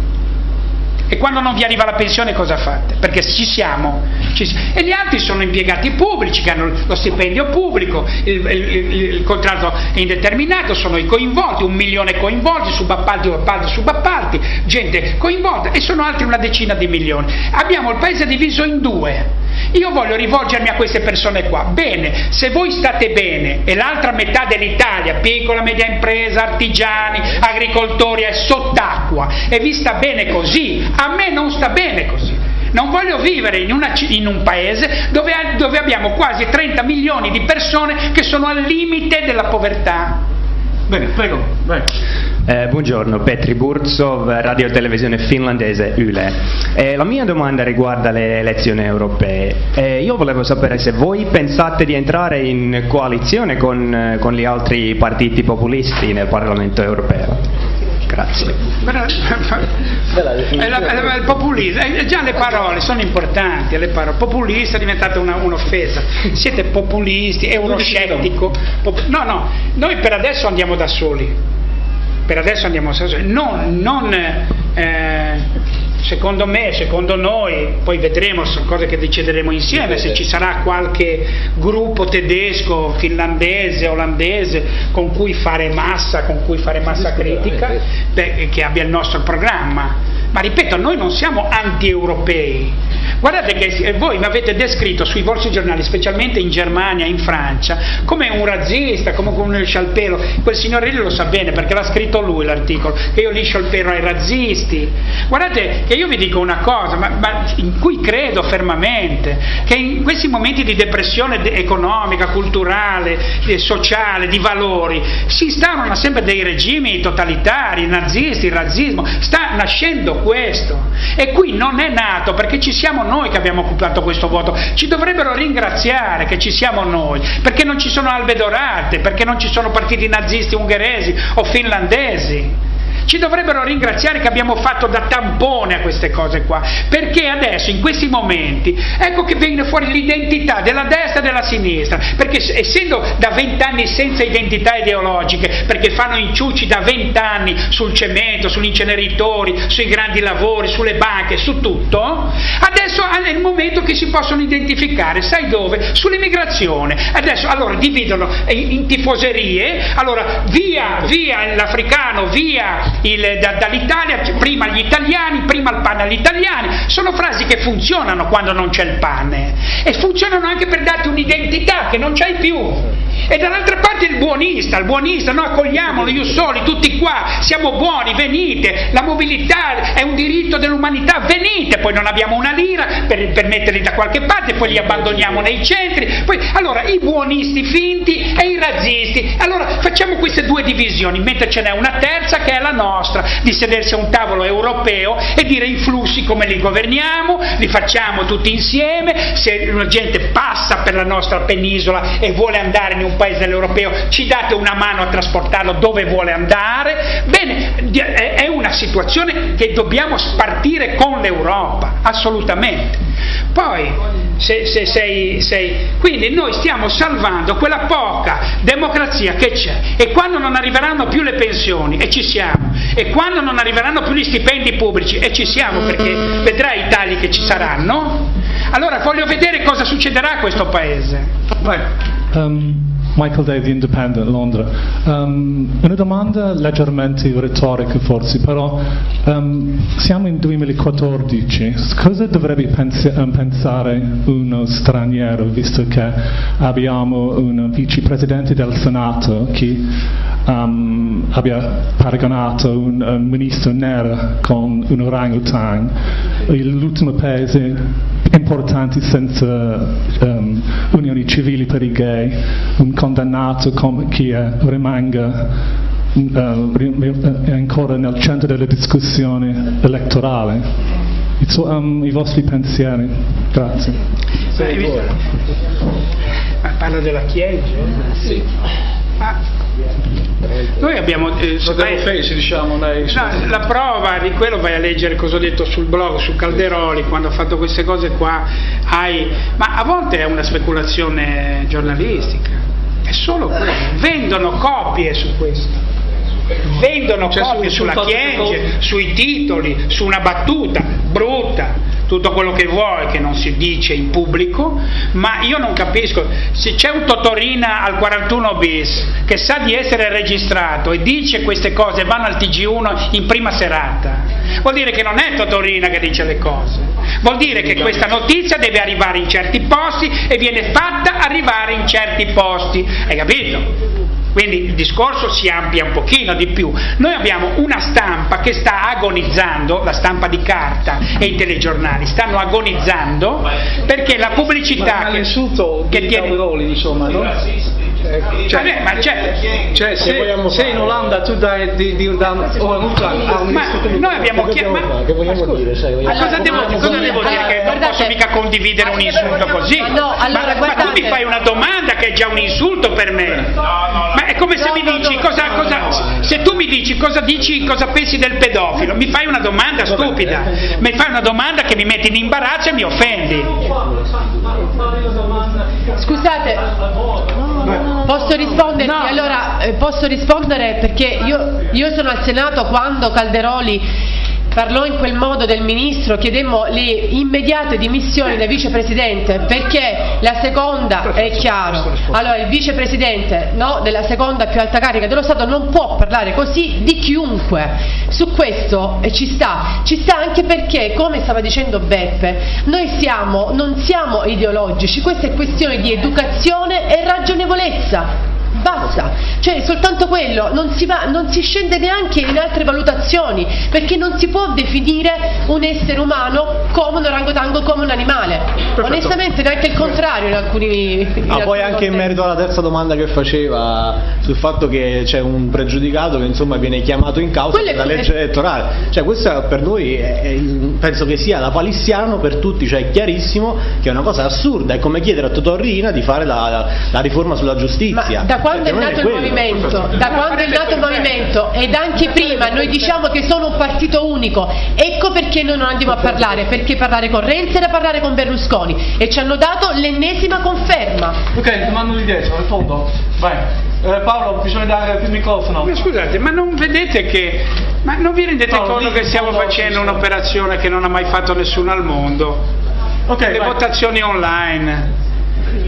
Speaker 1: E quando non vi arriva la pensione cosa fate? Perché ci siamo. Ci si- e gli altri sono impiegati pubblici che hanno lo stipendio pubblico, il, il- il- contratto è indeterminato, sono i coinvolti, un milione coinvolti, subappalti, appalti, subappalti, gente coinvolta e sono altri una decina di milioni. Abbiamo il paese diviso in due. Io voglio rivolgermi a queste persone qua. Bene, se voi state bene e l'altra metà dell'Italia, piccola, media impresa, artigiani, agricoltori, è sott'acqua e vi sta bene così, a me non sta bene così. Non voglio vivere in, una in un paese dove, dove abbiamo quasi 30 milioni di persone che sono al limite della povertà.
Speaker 14: Bene, prego, vai.
Speaker 15: Eh, buongiorno, Petri Burzov, radio e televisione finlandese Yle. Eh, la mia domanda riguarda le elezioni europee. Eh, io volevo sapere se voi pensate di entrare in coalizione con, eh, con gli altri partiti populisti nel Parlamento europeo. Grazie.
Speaker 1: È la- il populismo, eh, già le parole sono importanti, le parole. populista è diventata una- un'offesa, siete populisti, è uno scettico. Pop- no, no, noi per adesso andiamo da soli, per adesso andiamo da soli, non, non, eh, secondo me, secondo noi, poi vedremo, sono cose che decideremo insieme, se ci sarà qualche gruppo tedesco, finlandese, olandese con cui fare massa, con cui fare massa critica, beh, che abbia il nostro programma. Ma ripeto, noi non siamo anti-europei. Guardate che voi mi avete descritto sui vostri giornali, specialmente in Germania, in Francia, come un razzista, come il pelo. Quel signore lì lo sa bene perché l'ha scritto lui l'articolo, che io liscio il pelo ai razzisti. Guardate che io vi dico una cosa, ma, ma in cui credo fermamente, che in questi momenti di depressione de- economica, culturale, eh, sociale, di valori, si instaurano sempre dei regimi totalitari, nazisti, il razzismo, sta nascendo questo. E qui non è nato perché ci siamo noi che abbiamo occupato questo voto, ci dovrebbero ringraziare che ci siamo noi, perché non ci sono albe dorate, perché non ci sono partiti nazisti ungheresi o finlandesi. Ci dovrebbero ringraziare che abbiamo fatto da tampone a queste cose qua, perché adesso in questi momenti ecco che viene fuori l'identità della destra e della sinistra, perché essendo da vent'anni senza identità ideologiche, perché fanno inciuci da vent'anni sul cemento, sugli inceneritori, sui grandi lavori, sulle banche, su tutto, adesso è il momento che si possono identificare, sai dove? Sull'immigrazione. Adesso allora dividono in tifoserie, allora via, via l'africano, via da- dall'Italia, prima gli italiani, prima il pane agli italiani, sono frasi che funzionano quando non c'è il pane e funzionano anche per darti un'identità che non c'hai più. E dall'altra parte il buonista, il buonista, noi accogliamolo, io soli, tutti qua, siamo buoni, venite, la mobilità è un diritto dell'umanità, venite, poi non abbiamo una lira per, per metterli da qualche parte, poi li abbandoniamo nei centri, poi allora i buonisti finti e i razzisti, allora facciamo queste due divisioni, mentre ce n'è una terza che è la nostra, di sedersi a un tavolo europeo e dire i flussi come li governiamo, li facciamo tutti insieme, se la gente passa per la nostra penisola e vuole andare in un paese dell'europeo, ci date una mano a trasportarlo dove vuole andare. Bene, è una situazione che dobbiamo spartire con l'Europa, assolutamente. Poi, se, se sei, sei- quindi noi stiamo salvando quella poca democrazia che c'è e quando non arriveranno più le pensioni, e ci siamo, e quando non arriveranno più gli stipendi pubblici, e ci siamo perché vedrai i tagli che ci saranno, allora voglio vedere cosa succederà a questo paese.
Speaker 16: Um, Michael Day di Independent, Londra. Um, una domanda leggermente retorica forse, però um, siamo nel 2014, cosa dovrebbe pensi- um, pensare uno straniero, visto che abbiamo un vicepresidente del Senato che um, abbia paragonato un, un ministro nero con un orangutan, l'ultimo paese importante senza um, unioni civili per i gay, un condannato come chi è, rimanga uh, è ancora nel centro della discussione elettorale. I, su- um, i vostri pensieri, grazie.
Speaker 1: Ma parla della Chiesa? Sì. Noi abbiamo... Eh, vai-
Speaker 14: face, diciamo, dai.
Speaker 1: No, la prova di quello vai a leggere cosa ho detto sul blog, su Calderoli, quando ho fatto queste cose qua, hai... ma a volte è una speculazione giornalistica, è solo quello, vendono copie su questo. Vendono
Speaker 14: Cioè,
Speaker 1: copie
Speaker 14: su- sul
Speaker 1: sulla
Speaker 14: che
Speaker 1: Chienge, sui titoli, su una battuta brutta, tutto quello che vuoi che non si dice in pubblico, ma io non capisco, se c'è un Totorina al 41 bis che sa di essere registrato e dice queste cose, vanno al TG1 in prima serata, vuol dire che non è Totorina che dice le cose, vuol dire che questa notizia deve arrivare in certi posti e viene fatta arrivare in certi posti, hai capito? Quindi il discorso si amplia un pochino di più. Noi abbiamo una stampa che sta agonizzando, la stampa di carta e i telegiornali stanno agonizzando perché la pubblicità
Speaker 14: Ma
Speaker 1: che, che tiene...
Speaker 14: Insomma, no?
Speaker 1: Cioè, Vabbè, ma c'è,
Speaker 14: Cioè, se, se in Olanda tu dai di, di, da un multa a un
Speaker 1: noi abbiamo chiesto...
Speaker 2: Che vogliamo dire? Vogliamo-
Speaker 1: Ma cosa devo, cosa devo dire? Che non posso mica condividere un insulto così?
Speaker 8: No, allora,
Speaker 1: ma, ma tu mi fai una domanda che è già un insulto per me. Ma è come se mi dici cosa, cosa- se tu mi dici cosa dici, cosa pensi del pedofilo, mi fai una domanda stupida, mi fai una domanda che mi mette in imbarazzo e mi offendi.
Speaker 8: Scusate, posso risponderti? Allora, eh, posso rispondere perché io, io sono al Senato quando Calderoli parlò in quel modo del ministro, chiedemmo le immediate dimissioni del vicepresidente perché la seconda, è chiaro, allora il vicepresidente no, della seconda più alta carica dello Stato non può parlare così di chiunque, su questo eh, ci sta, ci sta anche perché come stava dicendo Beppe, noi siamo, non siamo ideologici, questa è questione di educazione e ragionevolezza. Basta, cioè soltanto quello, non si, va, non si scende neanche in altre valutazioni, perché non si può definire un essere umano come un orangotango, come un animale. Onestamente neanche il contrario in alcuni... in
Speaker 2: Ah, poi
Speaker 8: alcuni
Speaker 2: anche in merito alla terza domanda che faceva sul fatto che c'è un pregiudicato che insomma viene chiamato in causa
Speaker 8: Quello
Speaker 2: per la legge elettorale, cioè questo per noi è- è- penso che sia la palissiano per tutti, cioè è chiarissimo che è una cosa assurda, è come chiedere a Totò Riina di fare la, la riforma sulla giustizia.
Speaker 8: Ma da quando
Speaker 2: Cioè,
Speaker 8: è nato il movimento, da quando è nato il movimento ed anche prima noi diciamo che sono un partito unico, ecco perché noi non andiamo a parlare, perché parlare con Renzi era parlare con Berlusconi e ci hanno dato l'ennesima conferma.
Speaker 14: Ok, domando di dietro, rispondo. Vai. Eh, Paolo, bisogna dare il microfono.
Speaker 1: Ma scusate, ma non vedete che. Ma non vi rendete
Speaker 14: Paolo,
Speaker 1: conto che stiamo facendo un'operazione che non ha mai fatto nessuno al mondo?
Speaker 14: Ok,
Speaker 1: Le
Speaker 14: vai.
Speaker 1: votazioni online.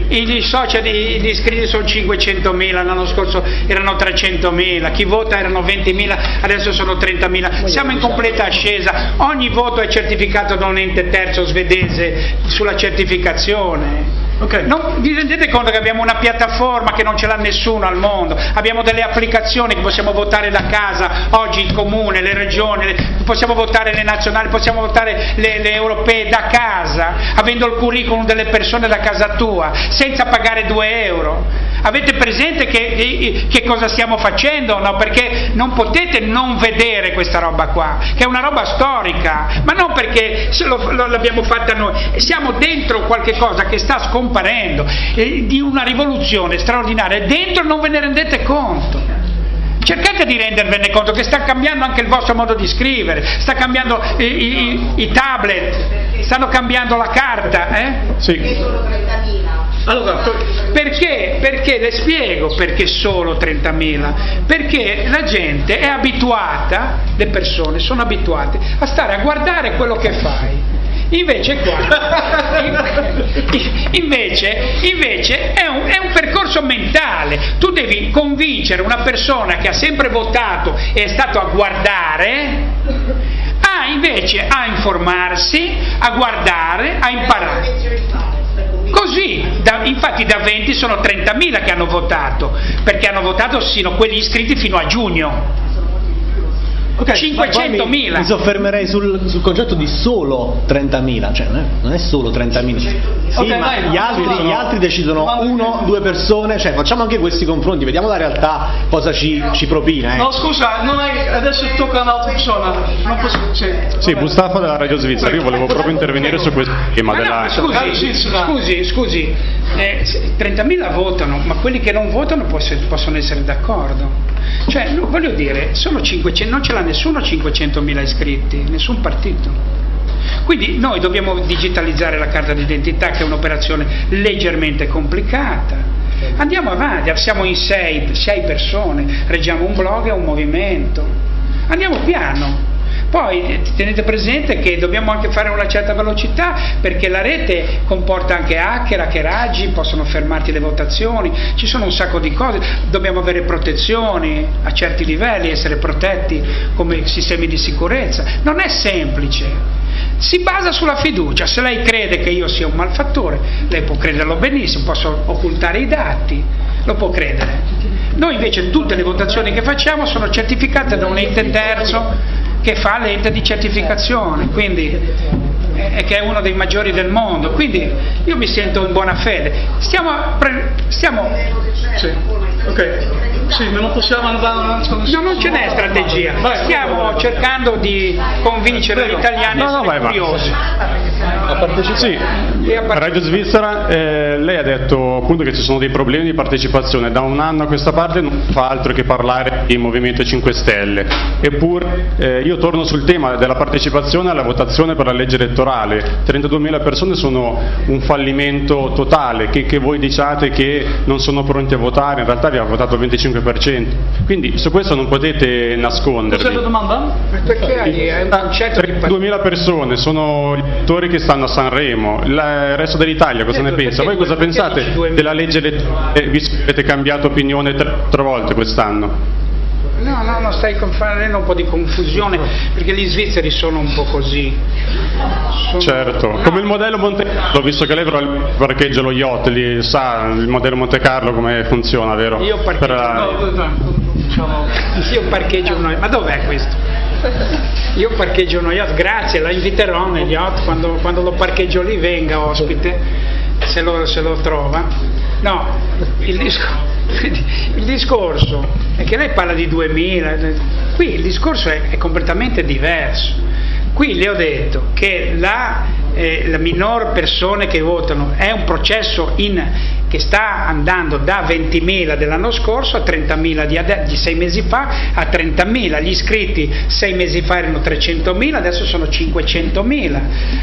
Speaker 1: I social gli iscritti sono 500.000, l'anno scorso erano 300.000, chi vota erano 20.000, adesso sono 30.000. Siamo in completa ascesa, ogni voto è certificato da un ente terzo svedese sulla certificazione. Non vi rendete conto che abbiamo una piattaforma che non ce l'ha nessuno al mondo, abbiamo delle applicazioni che possiamo votare da casa, oggi il comune, le regioni, le- possiamo votare le nazionali, possiamo votare le, le europee da casa, avendo il curriculum delle persone da casa tua, senza pagare 2 euro. Avete presente che, che cosa stiamo facendo? No, perché non potete non vedere questa roba qua, che è una roba storica, ma non perché se lo- lo- l'abbiamo fatta noi, siamo dentro qualche cosa che sta scomparendo, eh, di una rivoluzione straordinaria, e dentro non ve ne rendete conto. Cercate di rendervene conto che sta cambiando anche il vostro modo di scrivere, sta cambiando i, i- i tablet, stanno cambiando la carta. Eh? Allora, perché? Perché le spiego perché solo 30.000? Perché la gente è abituata, le persone sono abituate a stare a guardare quello che fai. Invece qua, (laughs) invece, invece è, un, è un percorso mentale, tu devi convincere una persona che ha sempre votato e è stato a guardare, a invece a informarsi, a guardare, a imparare. Così, da- infatti da 20 sono 30.000 che hanno votato, perché hanno votato sino quelli iscritti fino a giugno.
Speaker 2: Mi,
Speaker 1: 500.000.
Speaker 2: mi soffermerei sul, sul concetto di solo 30.000, cioè non è, non è solo 30.000. Sì,
Speaker 14: Ok,
Speaker 2: ma
Speaker 14: vai,
Speaker 2: gli, altri,
Speaker 14: sono-
Speaker 2: gli altri decidono
Speaker 14: Domanda
Speaker 2: uno, due persone, cioè facciamo anche questi confronti, vediamo la realtà cosa ci, ci propina. eh.
Speaker 14: No, scusa, non hai, adesso tocca a un'altra persona. Non posso, sì.
Speaker 17: Sì, Mustafa della Radio Svizzera, io volevo proprio intervenire su questo tema
Speaker 1: Ma no,
Speaker 17: della...
Speaker 1: scusi, scusi, scusi, eh, se 30.000 votano, ma quelli che non votano poss- possono essere d'accordo. Cioè, voglio dire, sono 500, non ce l'ha nessuno 500.000 iscritti, nessun partito. Quindi noi dobbiamo digitalizzare la carta d'identità, che è un'operazione leggermente complicata. Andiamo avanti, siamo in sei, sei persone, reggiamo un blog e un movimento. Andiamo piano. Poi eh, tenete presente che dobbiamo anche fare una certa velocità perché la rete comporta anche hacker, hackeraggi, possono fermarti le votazioni, ci sono un sacco di cose, dobbiamo avere protezioni a certi livelli, essere protetti come sistemi di sicurezza. Non è semplice. Si basa sulla fiducia, se lei crede che io sia un malfattore, lei può crederlo benissimo, posso occultare i dati, lo può credere. Noi invece tutte le votazioni che facciamo sono certificate da un ente terzo che fa l'ente di certificazione, quindi eh, che è uno dei maggiori del mondo, quindi io mi sento in buona fede. Stiamo, stiamo
Speaker 14: sì. ok, sì, non possiamo andare.
Speaker 1: No, non ce n'è strategia, stiamo cercando di convincere gli italiani
Speaker 17: no,
Speaker 1: a essere curiosi.
Speaker 17: Sì, a Radio Svizzera eh, lei ha detto appunto che ci sono dei problemi di partecipazione, da un anno a questa parte non fa altro che parlare di Movimento 5 Stelle, eppure eh, io torno sul tema della partecipazione alla votazione per la legge elettorale, 32.000 persone sono un fallimento totale, che, che voi diciate che non sono pronti a votare, in realtà vi ha votato il 25%, quindi su questo non potete nascondervi.
Speaker 14: Cos'è la domanda?
Speaker 1: Perché hai un concetto di
Speaker 17: 32.000 persone sono gli elettori che stanno a Sanremo, il resto dell'Italia cosa ne pensa? Voi cosa pensate della legge elettorale visto che avete cambiato opinione tre, tre volte quest'anno?
Speaker 1: No, no, no, stai facendo un po' di confusione perché gli svizzeri sono un po' così. Sono...
Speaker 17: Certo, come il modello Monte Carlo, visto che lei parcheggia lo yacht, lì sa il modello Monte Carlo come funziona, vero?
Speaker 1: Io parcheggio,
Speaker 17: Per,
Speaker 1: no, diciamo, io parcheggio uno ma dov'è questo? Io parcheggio uno yacht, grazie, la inviterò nel yacht quando, quando lo parcheggio lì venga ospite, se lo, se lo trova. No, il discorso, il discorso, è che lei parla di 2000, qui il discorso è, è completamente diverso. Qui le ho detto che la, eh, la minor persone che votano è un processo in, che sta andando da 20.000 dell'anno scorso a 30.000 di, di, sei mesi fa a 30.000, gli iscritti sei mesi fa erano 300.000, adesso sono 500.000.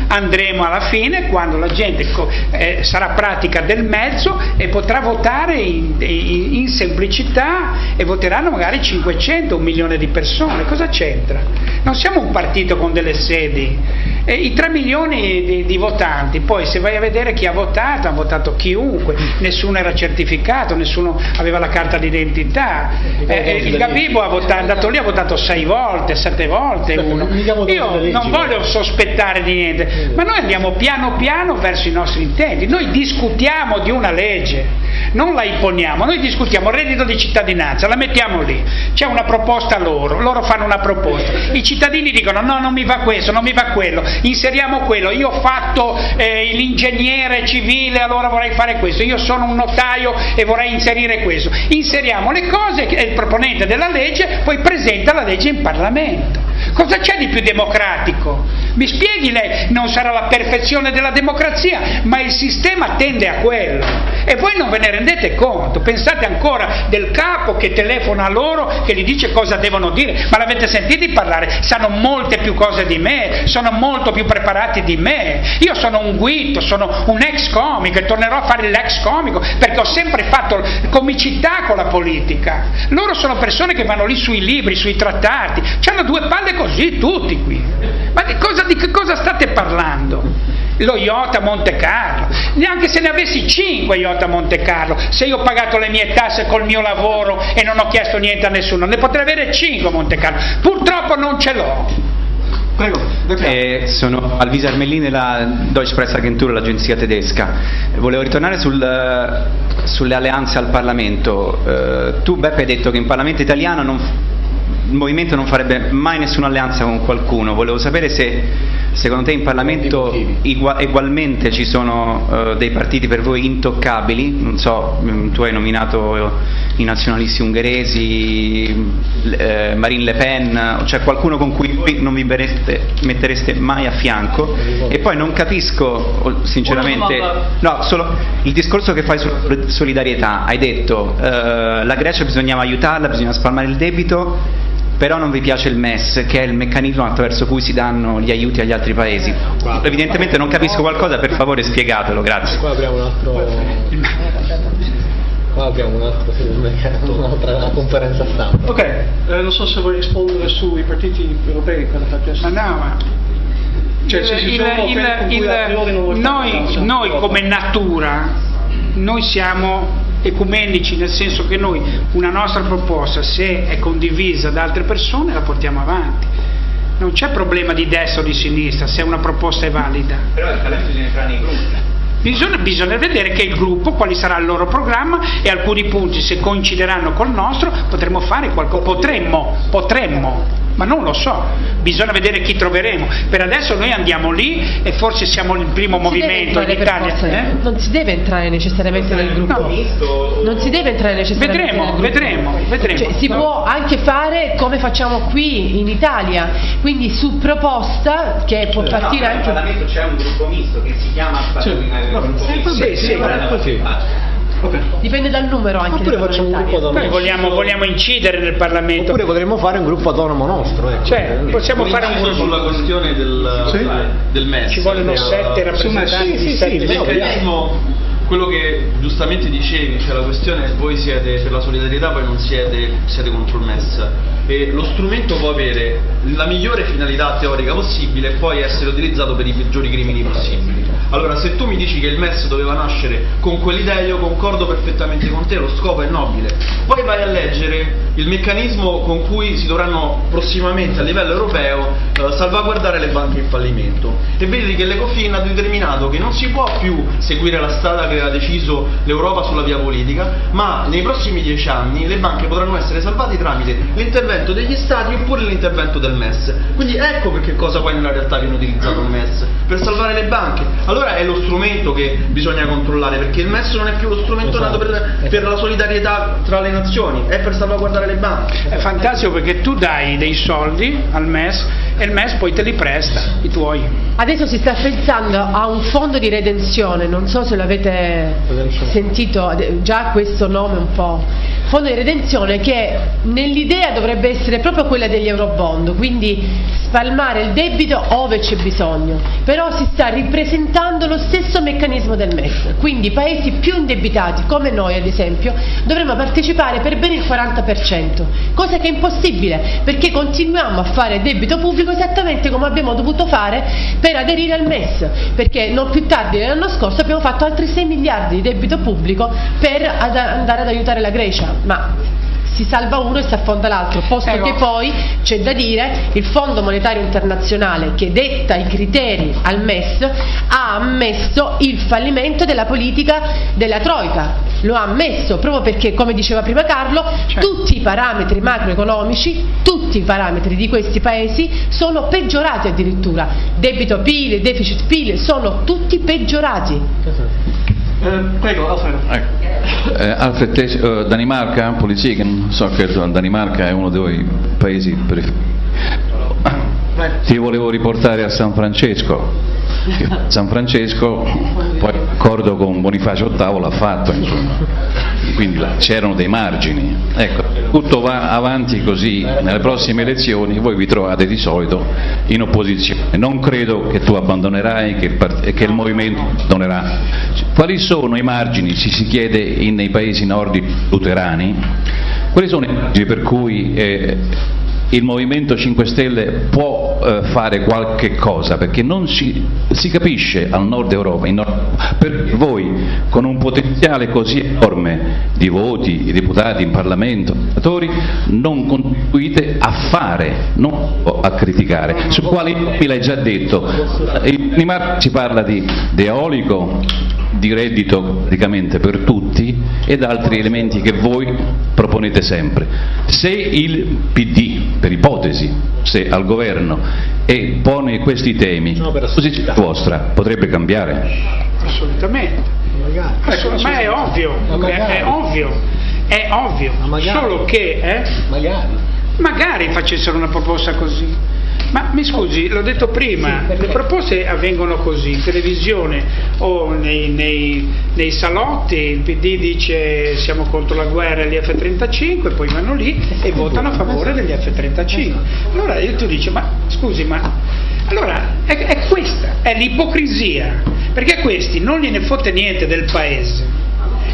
Speaker 1: Andremo alla fine quando la gente eh, sarà pratica del mezzo e potrà votare in, in, in, semplicità e voteranno magari 500, un milione di persone. Cosa c'entra? Non siamo un partito con delle sedi. E I 3 milioni di, di votanti, poi se vai a vedere chi ha votato, ha votato chiunque, nessuno era certificato, nessuno aveva la carta d'identità. Eh, il Gabibo ha votato, è andato lì, ha votato sei volte, sette volte uno. Io non voglio sospettare di niente, ma noi andiamo piano piano verso i nostri intenti. Noi discutiamo di una legge, non la imponiamo, noi discutiamo il reddito di cittadinanza, la mettiamo lì, c'è una proposta loro, loro fanno una proposta, i cittadini dicono no, non mi va questo, non mi va quello, inseriamo quello, io ho fatto eh, l'ingegnere civile, allora vorrei fare questo, io sono un notaio e vorrei inserire questo. Inseriamo le cose e il proponente della legge poi presenta la legge in Parlamento. Cosa c'è di più democratico? Mi spieghi lei, non sarà la perfezione della democrazia, ma il sistema tende a quello. E voi non ve ne rendete conto, pensate ancora del capo che telefona a loro, che gli dice cosa devono dire, ma l'avete sentito parlare? Sanno molte più cose di me, sono molto più preparati di me. Io sono un guito, sono un ex comico e tornerò a fare l'ex comico perché ho sempre fatto comicità con la politica. Loro sono persone che vanno lì sui libri, sui trattati, hanno due palle così tutti qui. Ma di cosa, di che cosa state parlando? Lo yacht a Monte Carlo, neanche se ne avessi 5 yacht a Monte Carlo, se io ho pagato le mie tasse col mio lavoro e non ho chiesto niente a nessuno, ne potrei avere 5 a Monte Carlo, purtroppo non ce l'ho.
Speaker 14: Prego,
Speaker 18: eh, sono Alvisa Armellini della Deutsche Presseagentur, l'agenzia tedesca. Volevo ritornare sul, sulle alleanze al Parlamento. Eh, tu Beppe hai detto che in Parlamento italiano non, il movimento non farebbe mai nessuna alleanza con qualcuno. Volevo sapere se secondo te in Parlamento igua, ugualmente ci sono uh, dei partiti per voi intoccabili, non so, tu hai nominato i nazionalisti ungheresi, eh, Marine Le Pen, cioè qualcuno con cui voi non vi bereste, mettereste mai a fianco. E poi non capisco sinceramente, no, solo il discorso che fai sulla solidarietà, hai detto uh, la Grecia bisognava aiutarla, bisogna spalmare il debito però non vi piace il MES, che è il meccanismo attraverso cui si danno gli aiuti agli altri paesi. Evidentemente non capisco qualcosa, per favore spiegatelo, grazie.
Speaker 2: Qua apriamo un altro... Qua abbiamo un'altra, (laughs) un'altra conferenza stampa.
Speaker 14: Ok, eh, non so se vuoi rispondere sui partiti europei chiesto.
Speaker 1: Ma no, ma
Speaker 14: Cioè, se ci
Speaker 1: il-
Speaker 14: sono
Speaker 1: il- il- noi, noi
Speaker 14: no.
Speaker 1: come natura, noi siamo ecumenici, nel senso che noi una nostra proposta, se è condivisa da altre persone, la portiamo avanti. Non c'è problema di destra o di sinistra se una proposta è valida.
Speaker 18: Però il talento bisogna entrare nei gruppi.
Speaker 1: Bisogna, bisogna vedere che il gruppo, quali sarà il loro programma e alcuni punti, se coincideranno col nostro, potremmo fare qualcosa. Potremmo, potremmo, ma non lo so. Bisogna vedere chi troveremo. Per adesso noi andiamo lì e forse siamo il primo
Speaker 8: Non
Speaker 1: movimento in Italia.
Speaker 8: forza-
Speaker 1: eh?
Speaker 8: Non si deve entrare necessariamente nel gruppo. Non si deve entrare necessariamente
Speaker 1: Vedremo,
Speaker 8: nel gruppo.
Speaker 1: vedremo, vedremo.
Speaker 8: Cioè, si
Speaker 1: No.
Speaker 8: può anche fare come facciamo qui in Italia, quindi su proposta che può
Speaker 18: No,
Speaker 8: partire
Speaker 18: in
Speaker 8: anche
Speaker 18: Parlamento c'è un gruppo misto che si chiama
Speaker 8: Sì.
Speaker 18: eh,
Speaker 8: No,
Speaker 18: gruppo
Speaker 8: sì,
Speaker 18: misto.
Speaker 8: vabbè, sì, vabbè, così. Dipende dal numero anche.
Speaker 2: Oppure facciamo un gruppo
Speaker 1: Noi vogliamo, vogliamo incidere nel Parlamento.
Speaker 2: Oppure potremmo fare un gruppo autonomo nostro. Ecco.
Speaker 1: Cioè, possiamo
Speaker 5: Un
Speaker 1: fare un gruppo.
Speaker 5: sulla questione del,
Speaker 1: Sì.
Speaker 5: del MES.
Speaker 1: Ci vogliono
Speaker 5: Eh,
Speaker 1: sette rappresentanti
Speaker 5: sì, sì,
Speaker 1: sette
Speaker 5: sì, meccanismo, quello che giustamente dicevi, cioè la questione è voi siete per la solidarietà, poi non siete, siete contro il MES. E lo strumento può avere la migliore finalità teorica possibile e poi essere utilizzato per i peggiori crimini possibili. Allora, se tu mi dici che il MES doveva nascere con quell'idea, io concordo perfettamente con te, lo scopo è nobile. Poi vai a leggere il meccanismo con cui si dovranno prossimamente a livello europeo eh, salvaguardare le banche in fallimento e vedi che l'Ecofin ha determinato che non si può più seguire la strada che ha deciso l'Europa sulla via politica, ma nei prossimi dieci anni le banche potranno essere salvate tramite l'intervento degli stati oppure l'intervento del MES. Quindi ecco perché cosa poi nella realtà viene utilizzato il MES, per salvare le banche. Allora è lo strumento che bisogna controllare, perché il MES non è più lo strumento nato per, per la solidarietà tra le nazioni, è per salvaguardare le banche.
Speaker 1: È fantastico perché tu dai dei soldi al MES e il MES poi te li presta, i tuoi.
Speaker 8: Adesso si sta pensando a un fondo di redenzione, non so se l'avete sentito, già questo nome un po'. Fondo di redenzione che nell'idea dovrebbe essere proprio quella degli eurobond, quindi spalmare il debito ove c'è bisogno, però si sta ripresentando lo stesso meccanismo del MES, quindi paesi più indebitati come noi ad esempio dovremmo partecipare per ben il 40%, cosa che è impossibile perché continuiamo a fare debito pubblico esattamente come abbiamo dovuto fare per aderire al MES, perché non più tardi dell'anno scorso abbiamo fatto altri 6 miliardi di debito pubblico per andare ad aiutare la Grecia, ma si salva uno e si affonda l'altro, posto
Speaker 1: Ecco.
Speaker 8: che poi c'è da dire il Fondo Monetario Internazionale che detta i criteri al MES ha ammesso il fallimento della politica della Troica, lo ha ammesso proprio perché come diceva prima Carlo tutti i parametri macroeconomici, tutti i parametri di questi paesi sono peggiorati addirittura, debito PIL, deficit PIL sono tutti peggiorati.
Speaker 14: Eh, prego, Alfredo.
Speaker 19: Eh, Alfred eh, Danimarca, politiken, so che Danimarca è uno dei paesi preferiti. Ti volevo riportare a San Francesco. San Francesco, poi d'accordo con Bonifacio VIII l'ha fatto, insomma. quindi c'erano dei margini. Ecco, tutto va avanti così, nelle prossime elezioni voi vi trovate di solito in opposizione. Non credo che tu abbandonerai part- che il movimento abbandonerà. Quali sono i margini, ci si chiede nei paesi nordici luterani, quali sono i margini per cui eh, il Movimento 5 Stelle può eh, fare qualche cosa, perché non si, si capisce al nord Europa, nord- per voi con un potenziale così enorme di voti, di deputati in Parlamento, senatori, non contribuite a fare, non a criticare, su quali mi l'hai già detto. In Danimarca si parla di, di eolico, di reddito praticamente per tutti ed altri elementi che voi proponete sempre. Se il PD, per ipotesi, se al governo e pone questi temi, la posizione vostra potrebbe cambiare?
Speaker 1: Assolutamente. Assolut- ma è ovvio, è, è ovvio, è ovvio. Solo che eh, magari facessero una proposta così. Ma mi scusi, l'ho detto prima, le proposte avvengono così, in televisione o nei, nei- nei salotti, il PD dice siamo contro la guerra e gli F-35, poi vanno lì e votano a favore degli F-35. Allora io tu dici, ma scusi, ma allora è, è questa, è l'ipocrisia, perché a questi non gliene fotte niente del paese.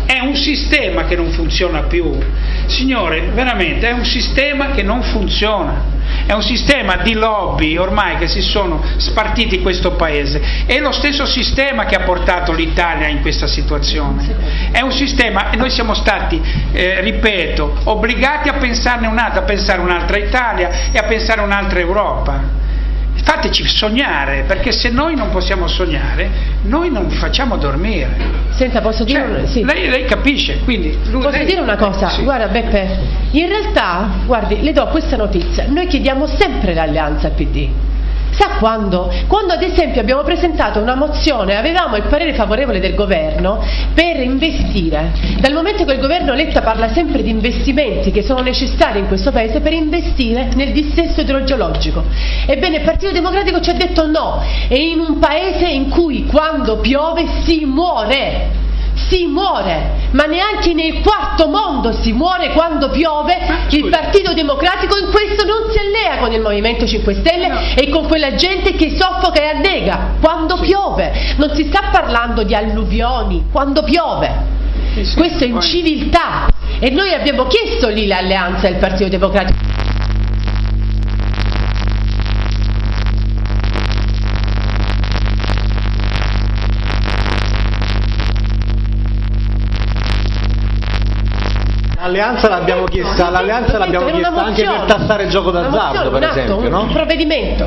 Speaker 1: È un sistema che non funziona più. Signore, veramente è un sistema che non funziona. È un sistema di lobby ormai che si sono spartiti questo paese. È lo stesso sistema che ha portato l'Italia in questa situazione. È un sistema e noi siamo stati, eh, ripeto, obbligati a pensarne un'altra, a pensare un'altra Italia e a pensare un'altra Europa fateci sognare, perché se noi non possiamo sognare, noi non vi facciamo dormire.
Speaker 8: Senta, posso dire
Speaker 1: Cioè,
Speaker 8: sì.
Speaker 1: lei, lei capisce, quindi lui-
Speaker 8: Posso
Speaker 1: lei-
Speaker 8: dire una cosa?
Speaker 1: Sì.
Speaker 8: Guarda Beppe, in realtà, guardi, le do questa notizia, noi chiediamo sempre l'alleanza al PD. Sa quando? Quando ad esempio abbiamo presentato una mozione, avevamo il parere favorevole del governo per investire. Dal momento che il governo Letta parla sempre di investimenti che sono necessari in questo paese per investire nel dissesto idrogeologico. Ebbene il Partito Democratico ci ha detto no, e in un paese in cui quando piove si muore si muore, ma neanche nel quarto mondo si muore quando piove, il Partito Democratico in questo non si allea con il Movimento 5 Stelle e con quella gente che soffoca e annega. Quando piove, non si sta parlando di alluvioni, quando piove. Questo è inciviltà e noi abbiamo chiesto lì l'alleanza del Partito Democratico.
Speaker 2: L'alleanza l'abbiamo chiesta, l'alleanza l'abbiamo chiesta anche per tassare il gioco d'azzardo, per esempio, no?
Speaker 8: un provvedimento.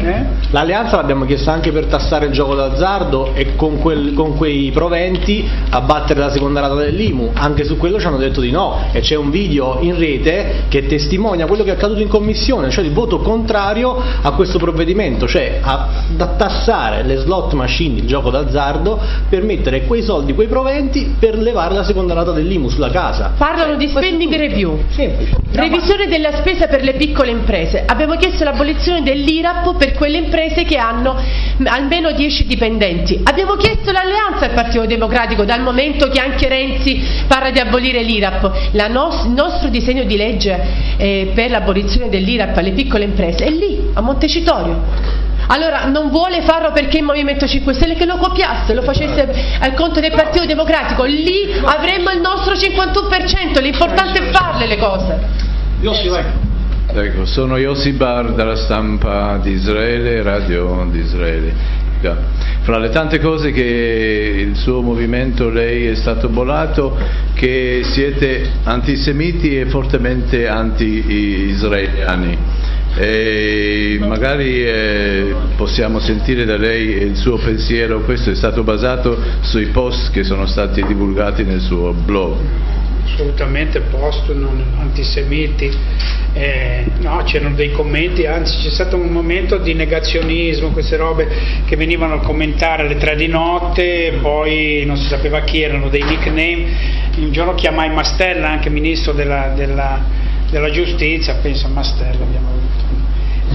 Speaker 2: L'alleanza l'abbiamo chiesta anche per tassare il gioco d'azzardo e con, quel- con quei proventi abbattere la seconda rata dell'IMU. Anche su quello ci hanno detto di no e c'è un video in rete che testimonia quello che è accaduto in commissione, cioè il voto contrario a questo provvedimento, cioè a, tassare le slot machine, il gioco d'azzardo, per mettere quei soldi, quei proventi per levare la seconda rata dell'IMU sulla casa.
Speaker 8: Parlano di spending review, revisione della spesa per le piccole imprese. Abbiamo chiesto l'abolizione dell'IRAP per quelle imprese che hanno almeno 10 dipendenti. Abbiamo chiesto l'alleanza al Partito Democratico dal momento che anche Renzi parla di abolire l'IRAP. Nos- il nostro disegno di legge eh, per l'abolizione dell'IRAP alle piccole imprese è lì, a Montecitorio. Allora non vuole farlo perché il Movimento 5 Stelle che lo copiasse, lo facesse al conto del Partito Democratico, lì avremmo il nostro 51%, l'importante è farle le cose.
Speaker 19: Ecco, sono Yossi Bar dalla stampa di Israele, radio di Israele. Fra le tante cose che il suo movimento, lei è stato bollato, che siete antisemiti e fortemente anti-israeliani. E magari eh, possiamo sentire da lei il suo pensiero, questo è stato basato sui post che sono stati divulgati nel suo blog.
Speaker 1: assolutamente post, non antisemiti, eh, no, c'erano dei commenti, anzi c'è stato un momento di negazionismo, queste robe che venivano a commentare alle tre di notte, poi non si sapeva chi erano, dei nickname, un giorno chiamai Mastella, anche ministro della, della- della giustizia, penso a Mastella abbiamo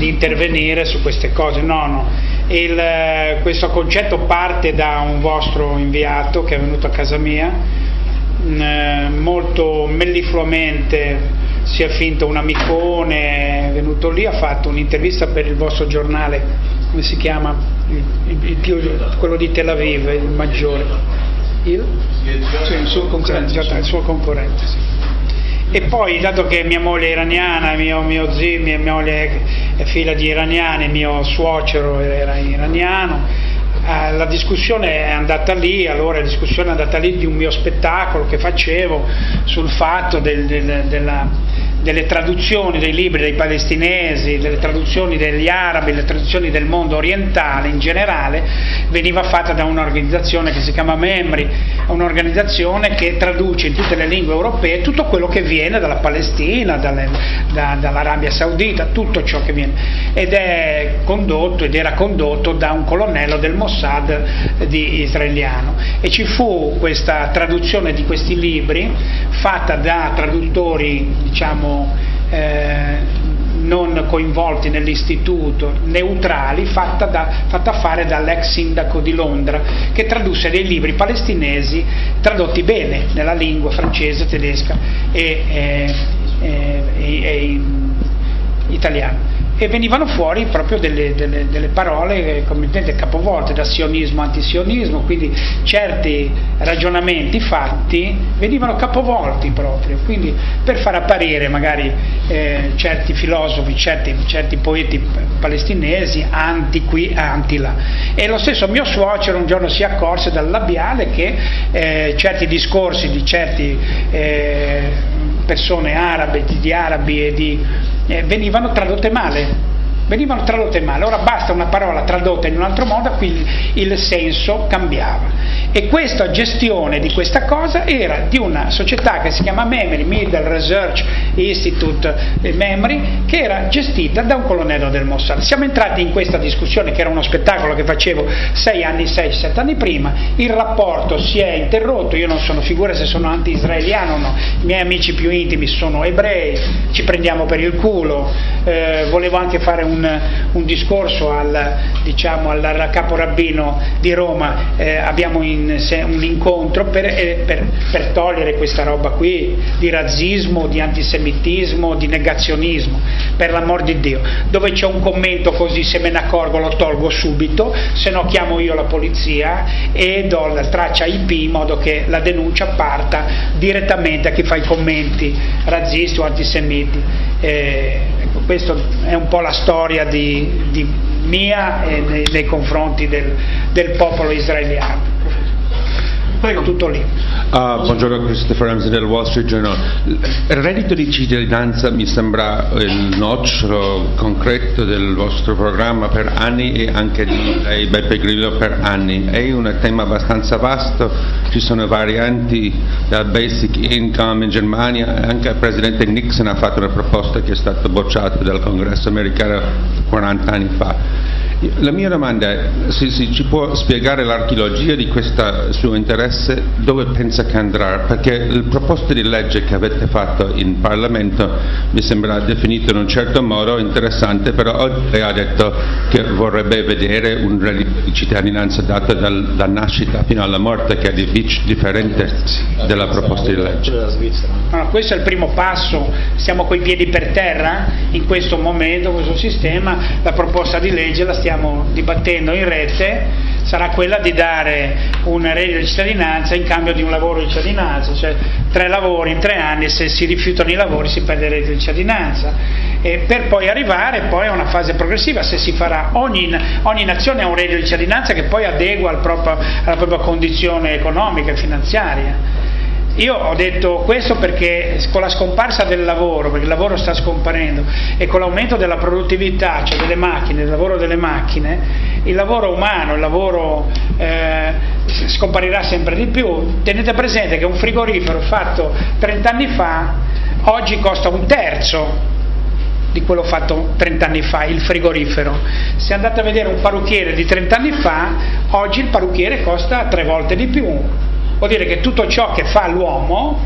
Speaker 1: di intervenire su queste cose. No, no. Il, eh, questo concetto parte da un vostro inviato che è venuto a casa mia, mh, eh, molto mellifluamente si è finto un amicone, è venuto lì, ha fatto un'intervista per il vostro giornale, come si chiama? Il- il- il quello di Tel Aviv, il maggiore. Il? Sì, il suo concorrente, il suo concorrente, sì. E poi, dato che mia moglie è iraniana, mio, mio zio, mia, moglie è figlia di iraniani, mio suocero era iraniano, eh, la discussione è andata lì, allora la discussione è andata lì di un mio spettacolo che facevo sul fatto del- del- della- delle traduzioni dei libri dei palestinesi, delle traduzioni degli arabi, delle traduzioni del mondo orientale in generale, veniva fatta da un'organizzazione che si chiama Memri, un'organizzazione che traduce in tutte le lingue europee tutto quello che viene dalla Palestina, dalle- da- dall'Arabia Saudita, tutto ciò che viene. Ed è condotto ed era condotto da un colonnello del Mossad di israeliano. E ci fu questa traduzione di questi libri fatta da traduttori, diciamo, eh, non coinvolti nell'istituto, neutrali, fatta, da- fatta fare dall'ex sindaco di Londra, che tradusse dei libri palestinesi tradotti bene nella lingua francese, tedesca e, e- e- e- e in italiano. E venivano fuori proprio delle, delle, delle parole completamente capovolte da sionismo antisionismo, quindi certi ragionamenti fatti venivano capovolti proprio, quindi per far apparire magari eh, certi filosofi, certi, certi, poeti palestinesi anti qui, anti là. E lo stesso mio suocero un giorno si accorse dal labiale che eh, certi discorsi di certe eh, persone arabe, di, di arabi e di eh, venivano tradotte male venivano tradotte male, ora basta una parola tradotta in un altro modo, quindi il senso cambiava. E questa gestione di questa cosa era di una società che si chiama Memory, Middle Research Institute Memory, che era gestita da un colonnello del Mossad. Siamo entrati in questa discussione, che era uno spettacolo che facevo sei anni, sei, sette anni prima, il rapporto si è interrotto, io non sono figura se sono anti-israeliano o no, i miei amici più intimi sono ebrei, ci prendiamo per il culo, eh, volevo anche fare un un, un discorso al, diciamo, al, capo rabbino di Roma, eh, abbiamo in, se, un incontro per, eh, per, per, togliere questa roba qui di razzismo, di antisemitismo, di negazionismo, per l'amor di Dio. Dove c'è un commento così, se me ne accorgo lo tolgo subito, se no chiamo io la polizia e do la traccia IP in modo che la denuncia parta direttamente a chi fa i commenti razzisti o antisemiti. Eh, questa è un po' la storia di, di mia e nei, nei confronti del, del popolo israeliano. Prego, tutto lì.
Speaker 20: Uh, buongiorno Christopher Ramsey del Wall Street Journal. Il reddito di cittadinanza mi sembra il nocciolo concreto del vostro programma per anni e anche di lei Beppe Grillo per anni. È un tema abbastanza vasto, ci sono varianti dal basic income in Germania, anche il presidente Nixon ha fatto una proposta che è stata bocciata dal congresso americano 40 anni fa. La mia domanda è se, se ci può spiegare l'archeologia di questo suo interesse, dove pensa che andrà, perché il proposto di legge che avete fatto in Parlamento mi sembra definito in un certo modo interessante, però oggi lei ha detto che vorrebbe vedere un reddito di cittadinanza dato dal, da nascita fino alla morte, che è differente della proposta di legge.
Speaker 1: Allora, questo è il primo passo, siamo coi piedi per terra in questo momento, questo sistema, la proposta di legge la stiamo stiamo dibattendo in rete sarà quella di dare un reddito di cittadinanza in cambio di un lavoro di cittadinanza, cioè tre lavori in tre anni, se si rifiutano i lavori si perde il reddito di cittadinanza, e per poi arrivare poi a una fase progressiva, se si farà, ogni, ogni nazione ha un reddito di cittadinanza che poi adegua al proprio, alla propria condizione economica e finanziaria. Io ho detto questo perché con la scomparsa del lavoro, perché il lavoro sta scomparendo, e con l'aumento della produttività, cioè delle macchine, del lavoro delle macchine, il lavoro umano, il lavoro eh, scomparirà sempre di più. Tenete presente che un frigorifero fatto 30 anni fa oggi costa un terzo di quello fatto 30 anni fa, il frigorifero. Se andate a vedere un parrucchiere di 30 anni fa, oggi il parrucchiere costa tre volte di più vuol dire che tutto ciò che fa l'uomo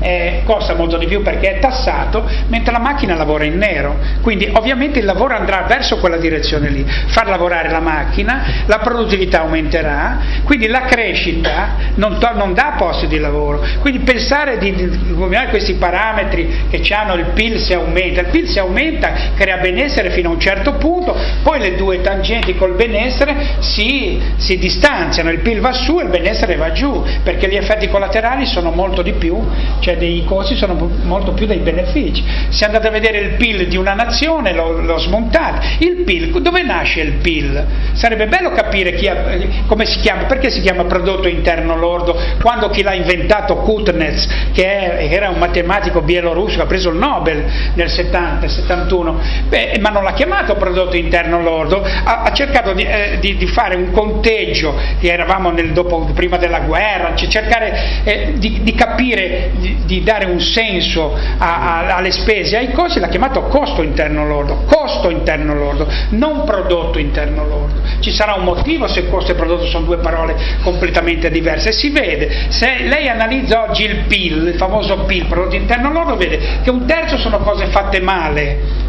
Speaker 1: eh, costa molto di più perché è tassato, mentre la macchina lavora in nero. Quindi ovviamente il lavoro andrà verso quella direzione lì, far lavorare la macchina, la produttività aumenterà, quindi la crescita non, to- non dà posti di lavoro. Quindi pensare di, combinare questi parametri che hanno il PIL si aumenta, il PIL si aumenta, crea benessere fino a un certo punto, poi le due tangenti col benessere si, si distanziano, il PIL va su e il benessere va giù, perché gli effetti collaterali sono molto di più, cioè dei costi sono molto più dei benefici. Se andate a vedere il PIL di una nazione, lo, lo smontate. Il PIL, dove nasce il PIL? Sarebbe bello capire ha, come si chiama, perché si chiama prodotto interno lordo, quando chi l'ha inventato, Kutnets, che è, era un matematico bielorusso ha preso il Nobel nel 70, 71, beh, ma non l'ha chiamato prodotto interno lordo, ha, ha cercato di, eh, di, di, fare un conteggio, che eravamo nel, dopo, prima della guerra, cioè cercare eh, di, di capire di, dare un senso a, a, alle spese, ai costi, l'ha chiamato costo interno lordo, costo interno lordo, non prodotto interno lordo. Ci sarà un motivo se costo e prodotto sono due parole completamente diverse. Si vede, se lei analizza oggi il PIL, il famoso PIL, prodotto interno lordo, vede che un terzo sono cose fatte male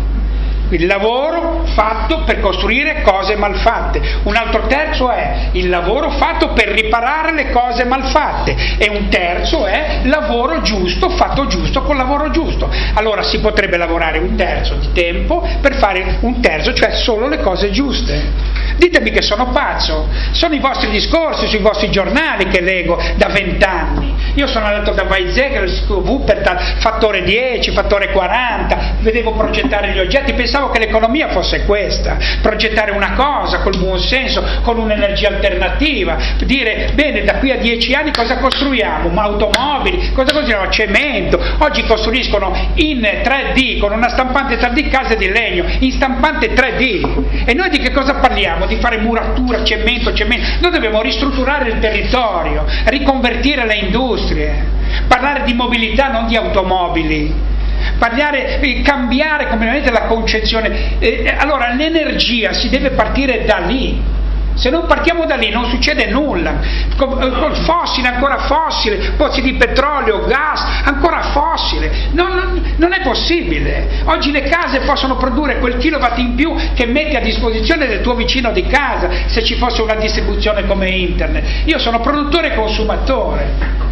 Speaker 1: il lavoro fatto per costruire cose malfatte, un altro terzo è il lavoro fatto per riparare le cose malfatte e un terzo è lavoro giusto, fatto giusto con lavoro giusto. Allora si potrebbe lavorare un terzo di tempo per fare un terzo, cioè solo le cose giuste. Ditemi che sono pazzo, sono i vostri discorsi sui vostri giornali che leggo da vent'anni. Io sono andato da Weizsäcker, Wuppertal, fattore 10, fattore 40, vedevo progettare gli oggetti, pensavo che l'economia fosse questa, progettare una cosa col buon senso, con un'energia alternativa, dire bene da qui a dieci anni cosa costruiamo? Ma automobili, cosa costruiamo? Cemento, oggi costruiscono in 3D con una stampante 3D case di legno, in stampante 3D e noi di che cosa parliamo? Di fare muratura, cemento, cemento, noi dobbiamo ristrutturare il territorio, riconvertire le industrie, parlare di mobilità non di automobili parlare, eh, cambiare completamente la concezione. Eh, eh, allora l'energia si deve partire da lì. Se non partiamo da lì non succede nulla. Col fossile, ancora fossile, pozzi di petrolio, gas, ancora fossile. Non, non, non, è possibile. Oggi le case possono produrre quel kilowatt in più che metti a disposizione del tuo vicino di casa se ci fosse una distribuzione come internet. Io sono produttore e consumatore.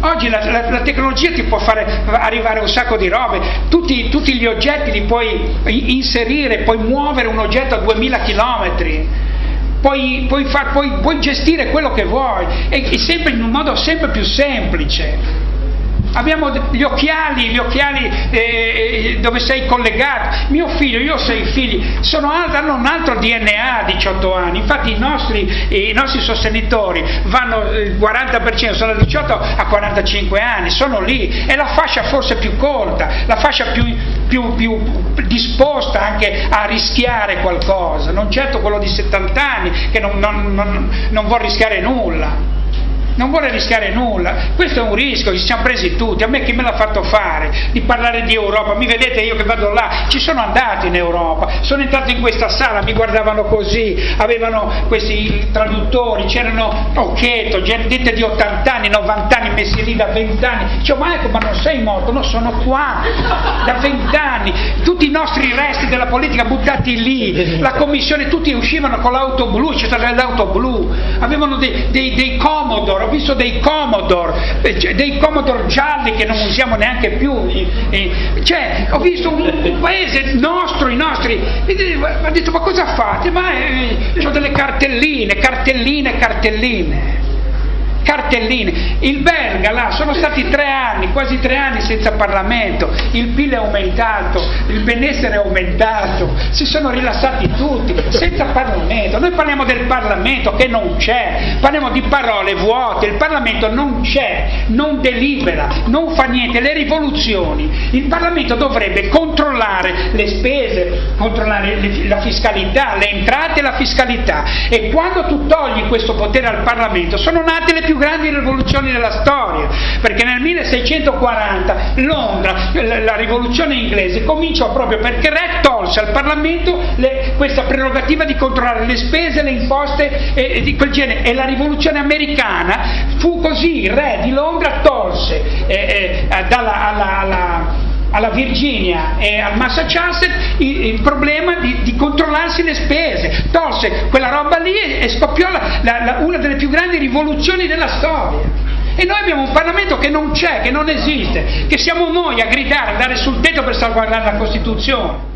Speaker 1: Oggi la, la, la, tecnologia ti può fare arrivare un sacco di robe, tutti, tutti gli oggetti li puoi inserire, puoi muovere un oggetto a 2000 km. Puoi, puoi, far, puoi, puoi gestire quello che vuoi. E, e sempre in un modo sempre più semplice abbiamo gli occhiali, gli occhiali eh, eh dove sei collegato. Mio figlio, io ho sei figli, sono, hanno un altro DNA a 18 anni, infatti i nostri, i nostri sostenitori vanno il 40%, sono da 18 a 45 anni, sono lì, è la fascia forse più corta, la fascia più, più, più disposta anche a rischiare qualcosa, non certo quello di 70 anni che non, non, non, non vuole rischiare nulla non vuole rischiare nulla, questo è un rischio ci siamo presi tutti, a me chi me l'ha fatto fare di parlare di Europa, mi vedete io che vado là, ci sono andato in Europa, sono entrato in questa sala, mi guardavano così, avevano questi traduttori, c'erano Occhetto, gente di 80 anni, 90 anni messi lì da 20 anni, dicevo ma ecco ma non sei morto, no sono qua, da 20 anni, tutti i nostri resti della politica buttati lì, la commissione, tutti uscivano con l'auto blu, c'era l'auto blu, avevano dei, dei, dei Commodore, ho visto dei Commodore, eh, cioè, dei Commodore gialli che non usiamo neanche più, cioè ho visto un, paese nostro, i nostri, ha detto ma cosa fate? Ma eh, ho delle cartelline, cartelline, cartelline cartelline. Il belga là sono stati tre anni, quasi tre anni senza Parlamento, il PIL è aumentato, il benessere è aumentato, si sono rilassati tutti, senza Parlamento. Noi parliamo del Parlamento che non c'è, parliamo di parole vuote, il Parlamento non c'è, non delibera, non fa niente, le rivoluzioni. Il Parlamento dovrebbe controllare le spese, controllare la fiscalità, le entrate e la fiscalità. E quando tu togli questo potere al Parlamento sono nate le più grandi rivoluzioni della storia, perché nel 1640 Londra, la rivoluzione inglese, cominciò proprio perché Re tolse al Parlamento le, questa prerogativa di controllare le spese, le imposte e, e, di quel genere. E la rivoluzione americana fu così, il Re di Londra tolse eh, eh, dalla, alla, alla alla Virginia e al Massachusetts il, il problema di, di, controllarsi le spese, tolse quella roba lì e, e scoppiò la, la, la, una delle più grandi rivoluzioni della storia. E noi abbiamo un Parlamento che non c'è, che non esiste, che siamo noi a gridare, a dare sul tetto per salvaguardare la Costituzione.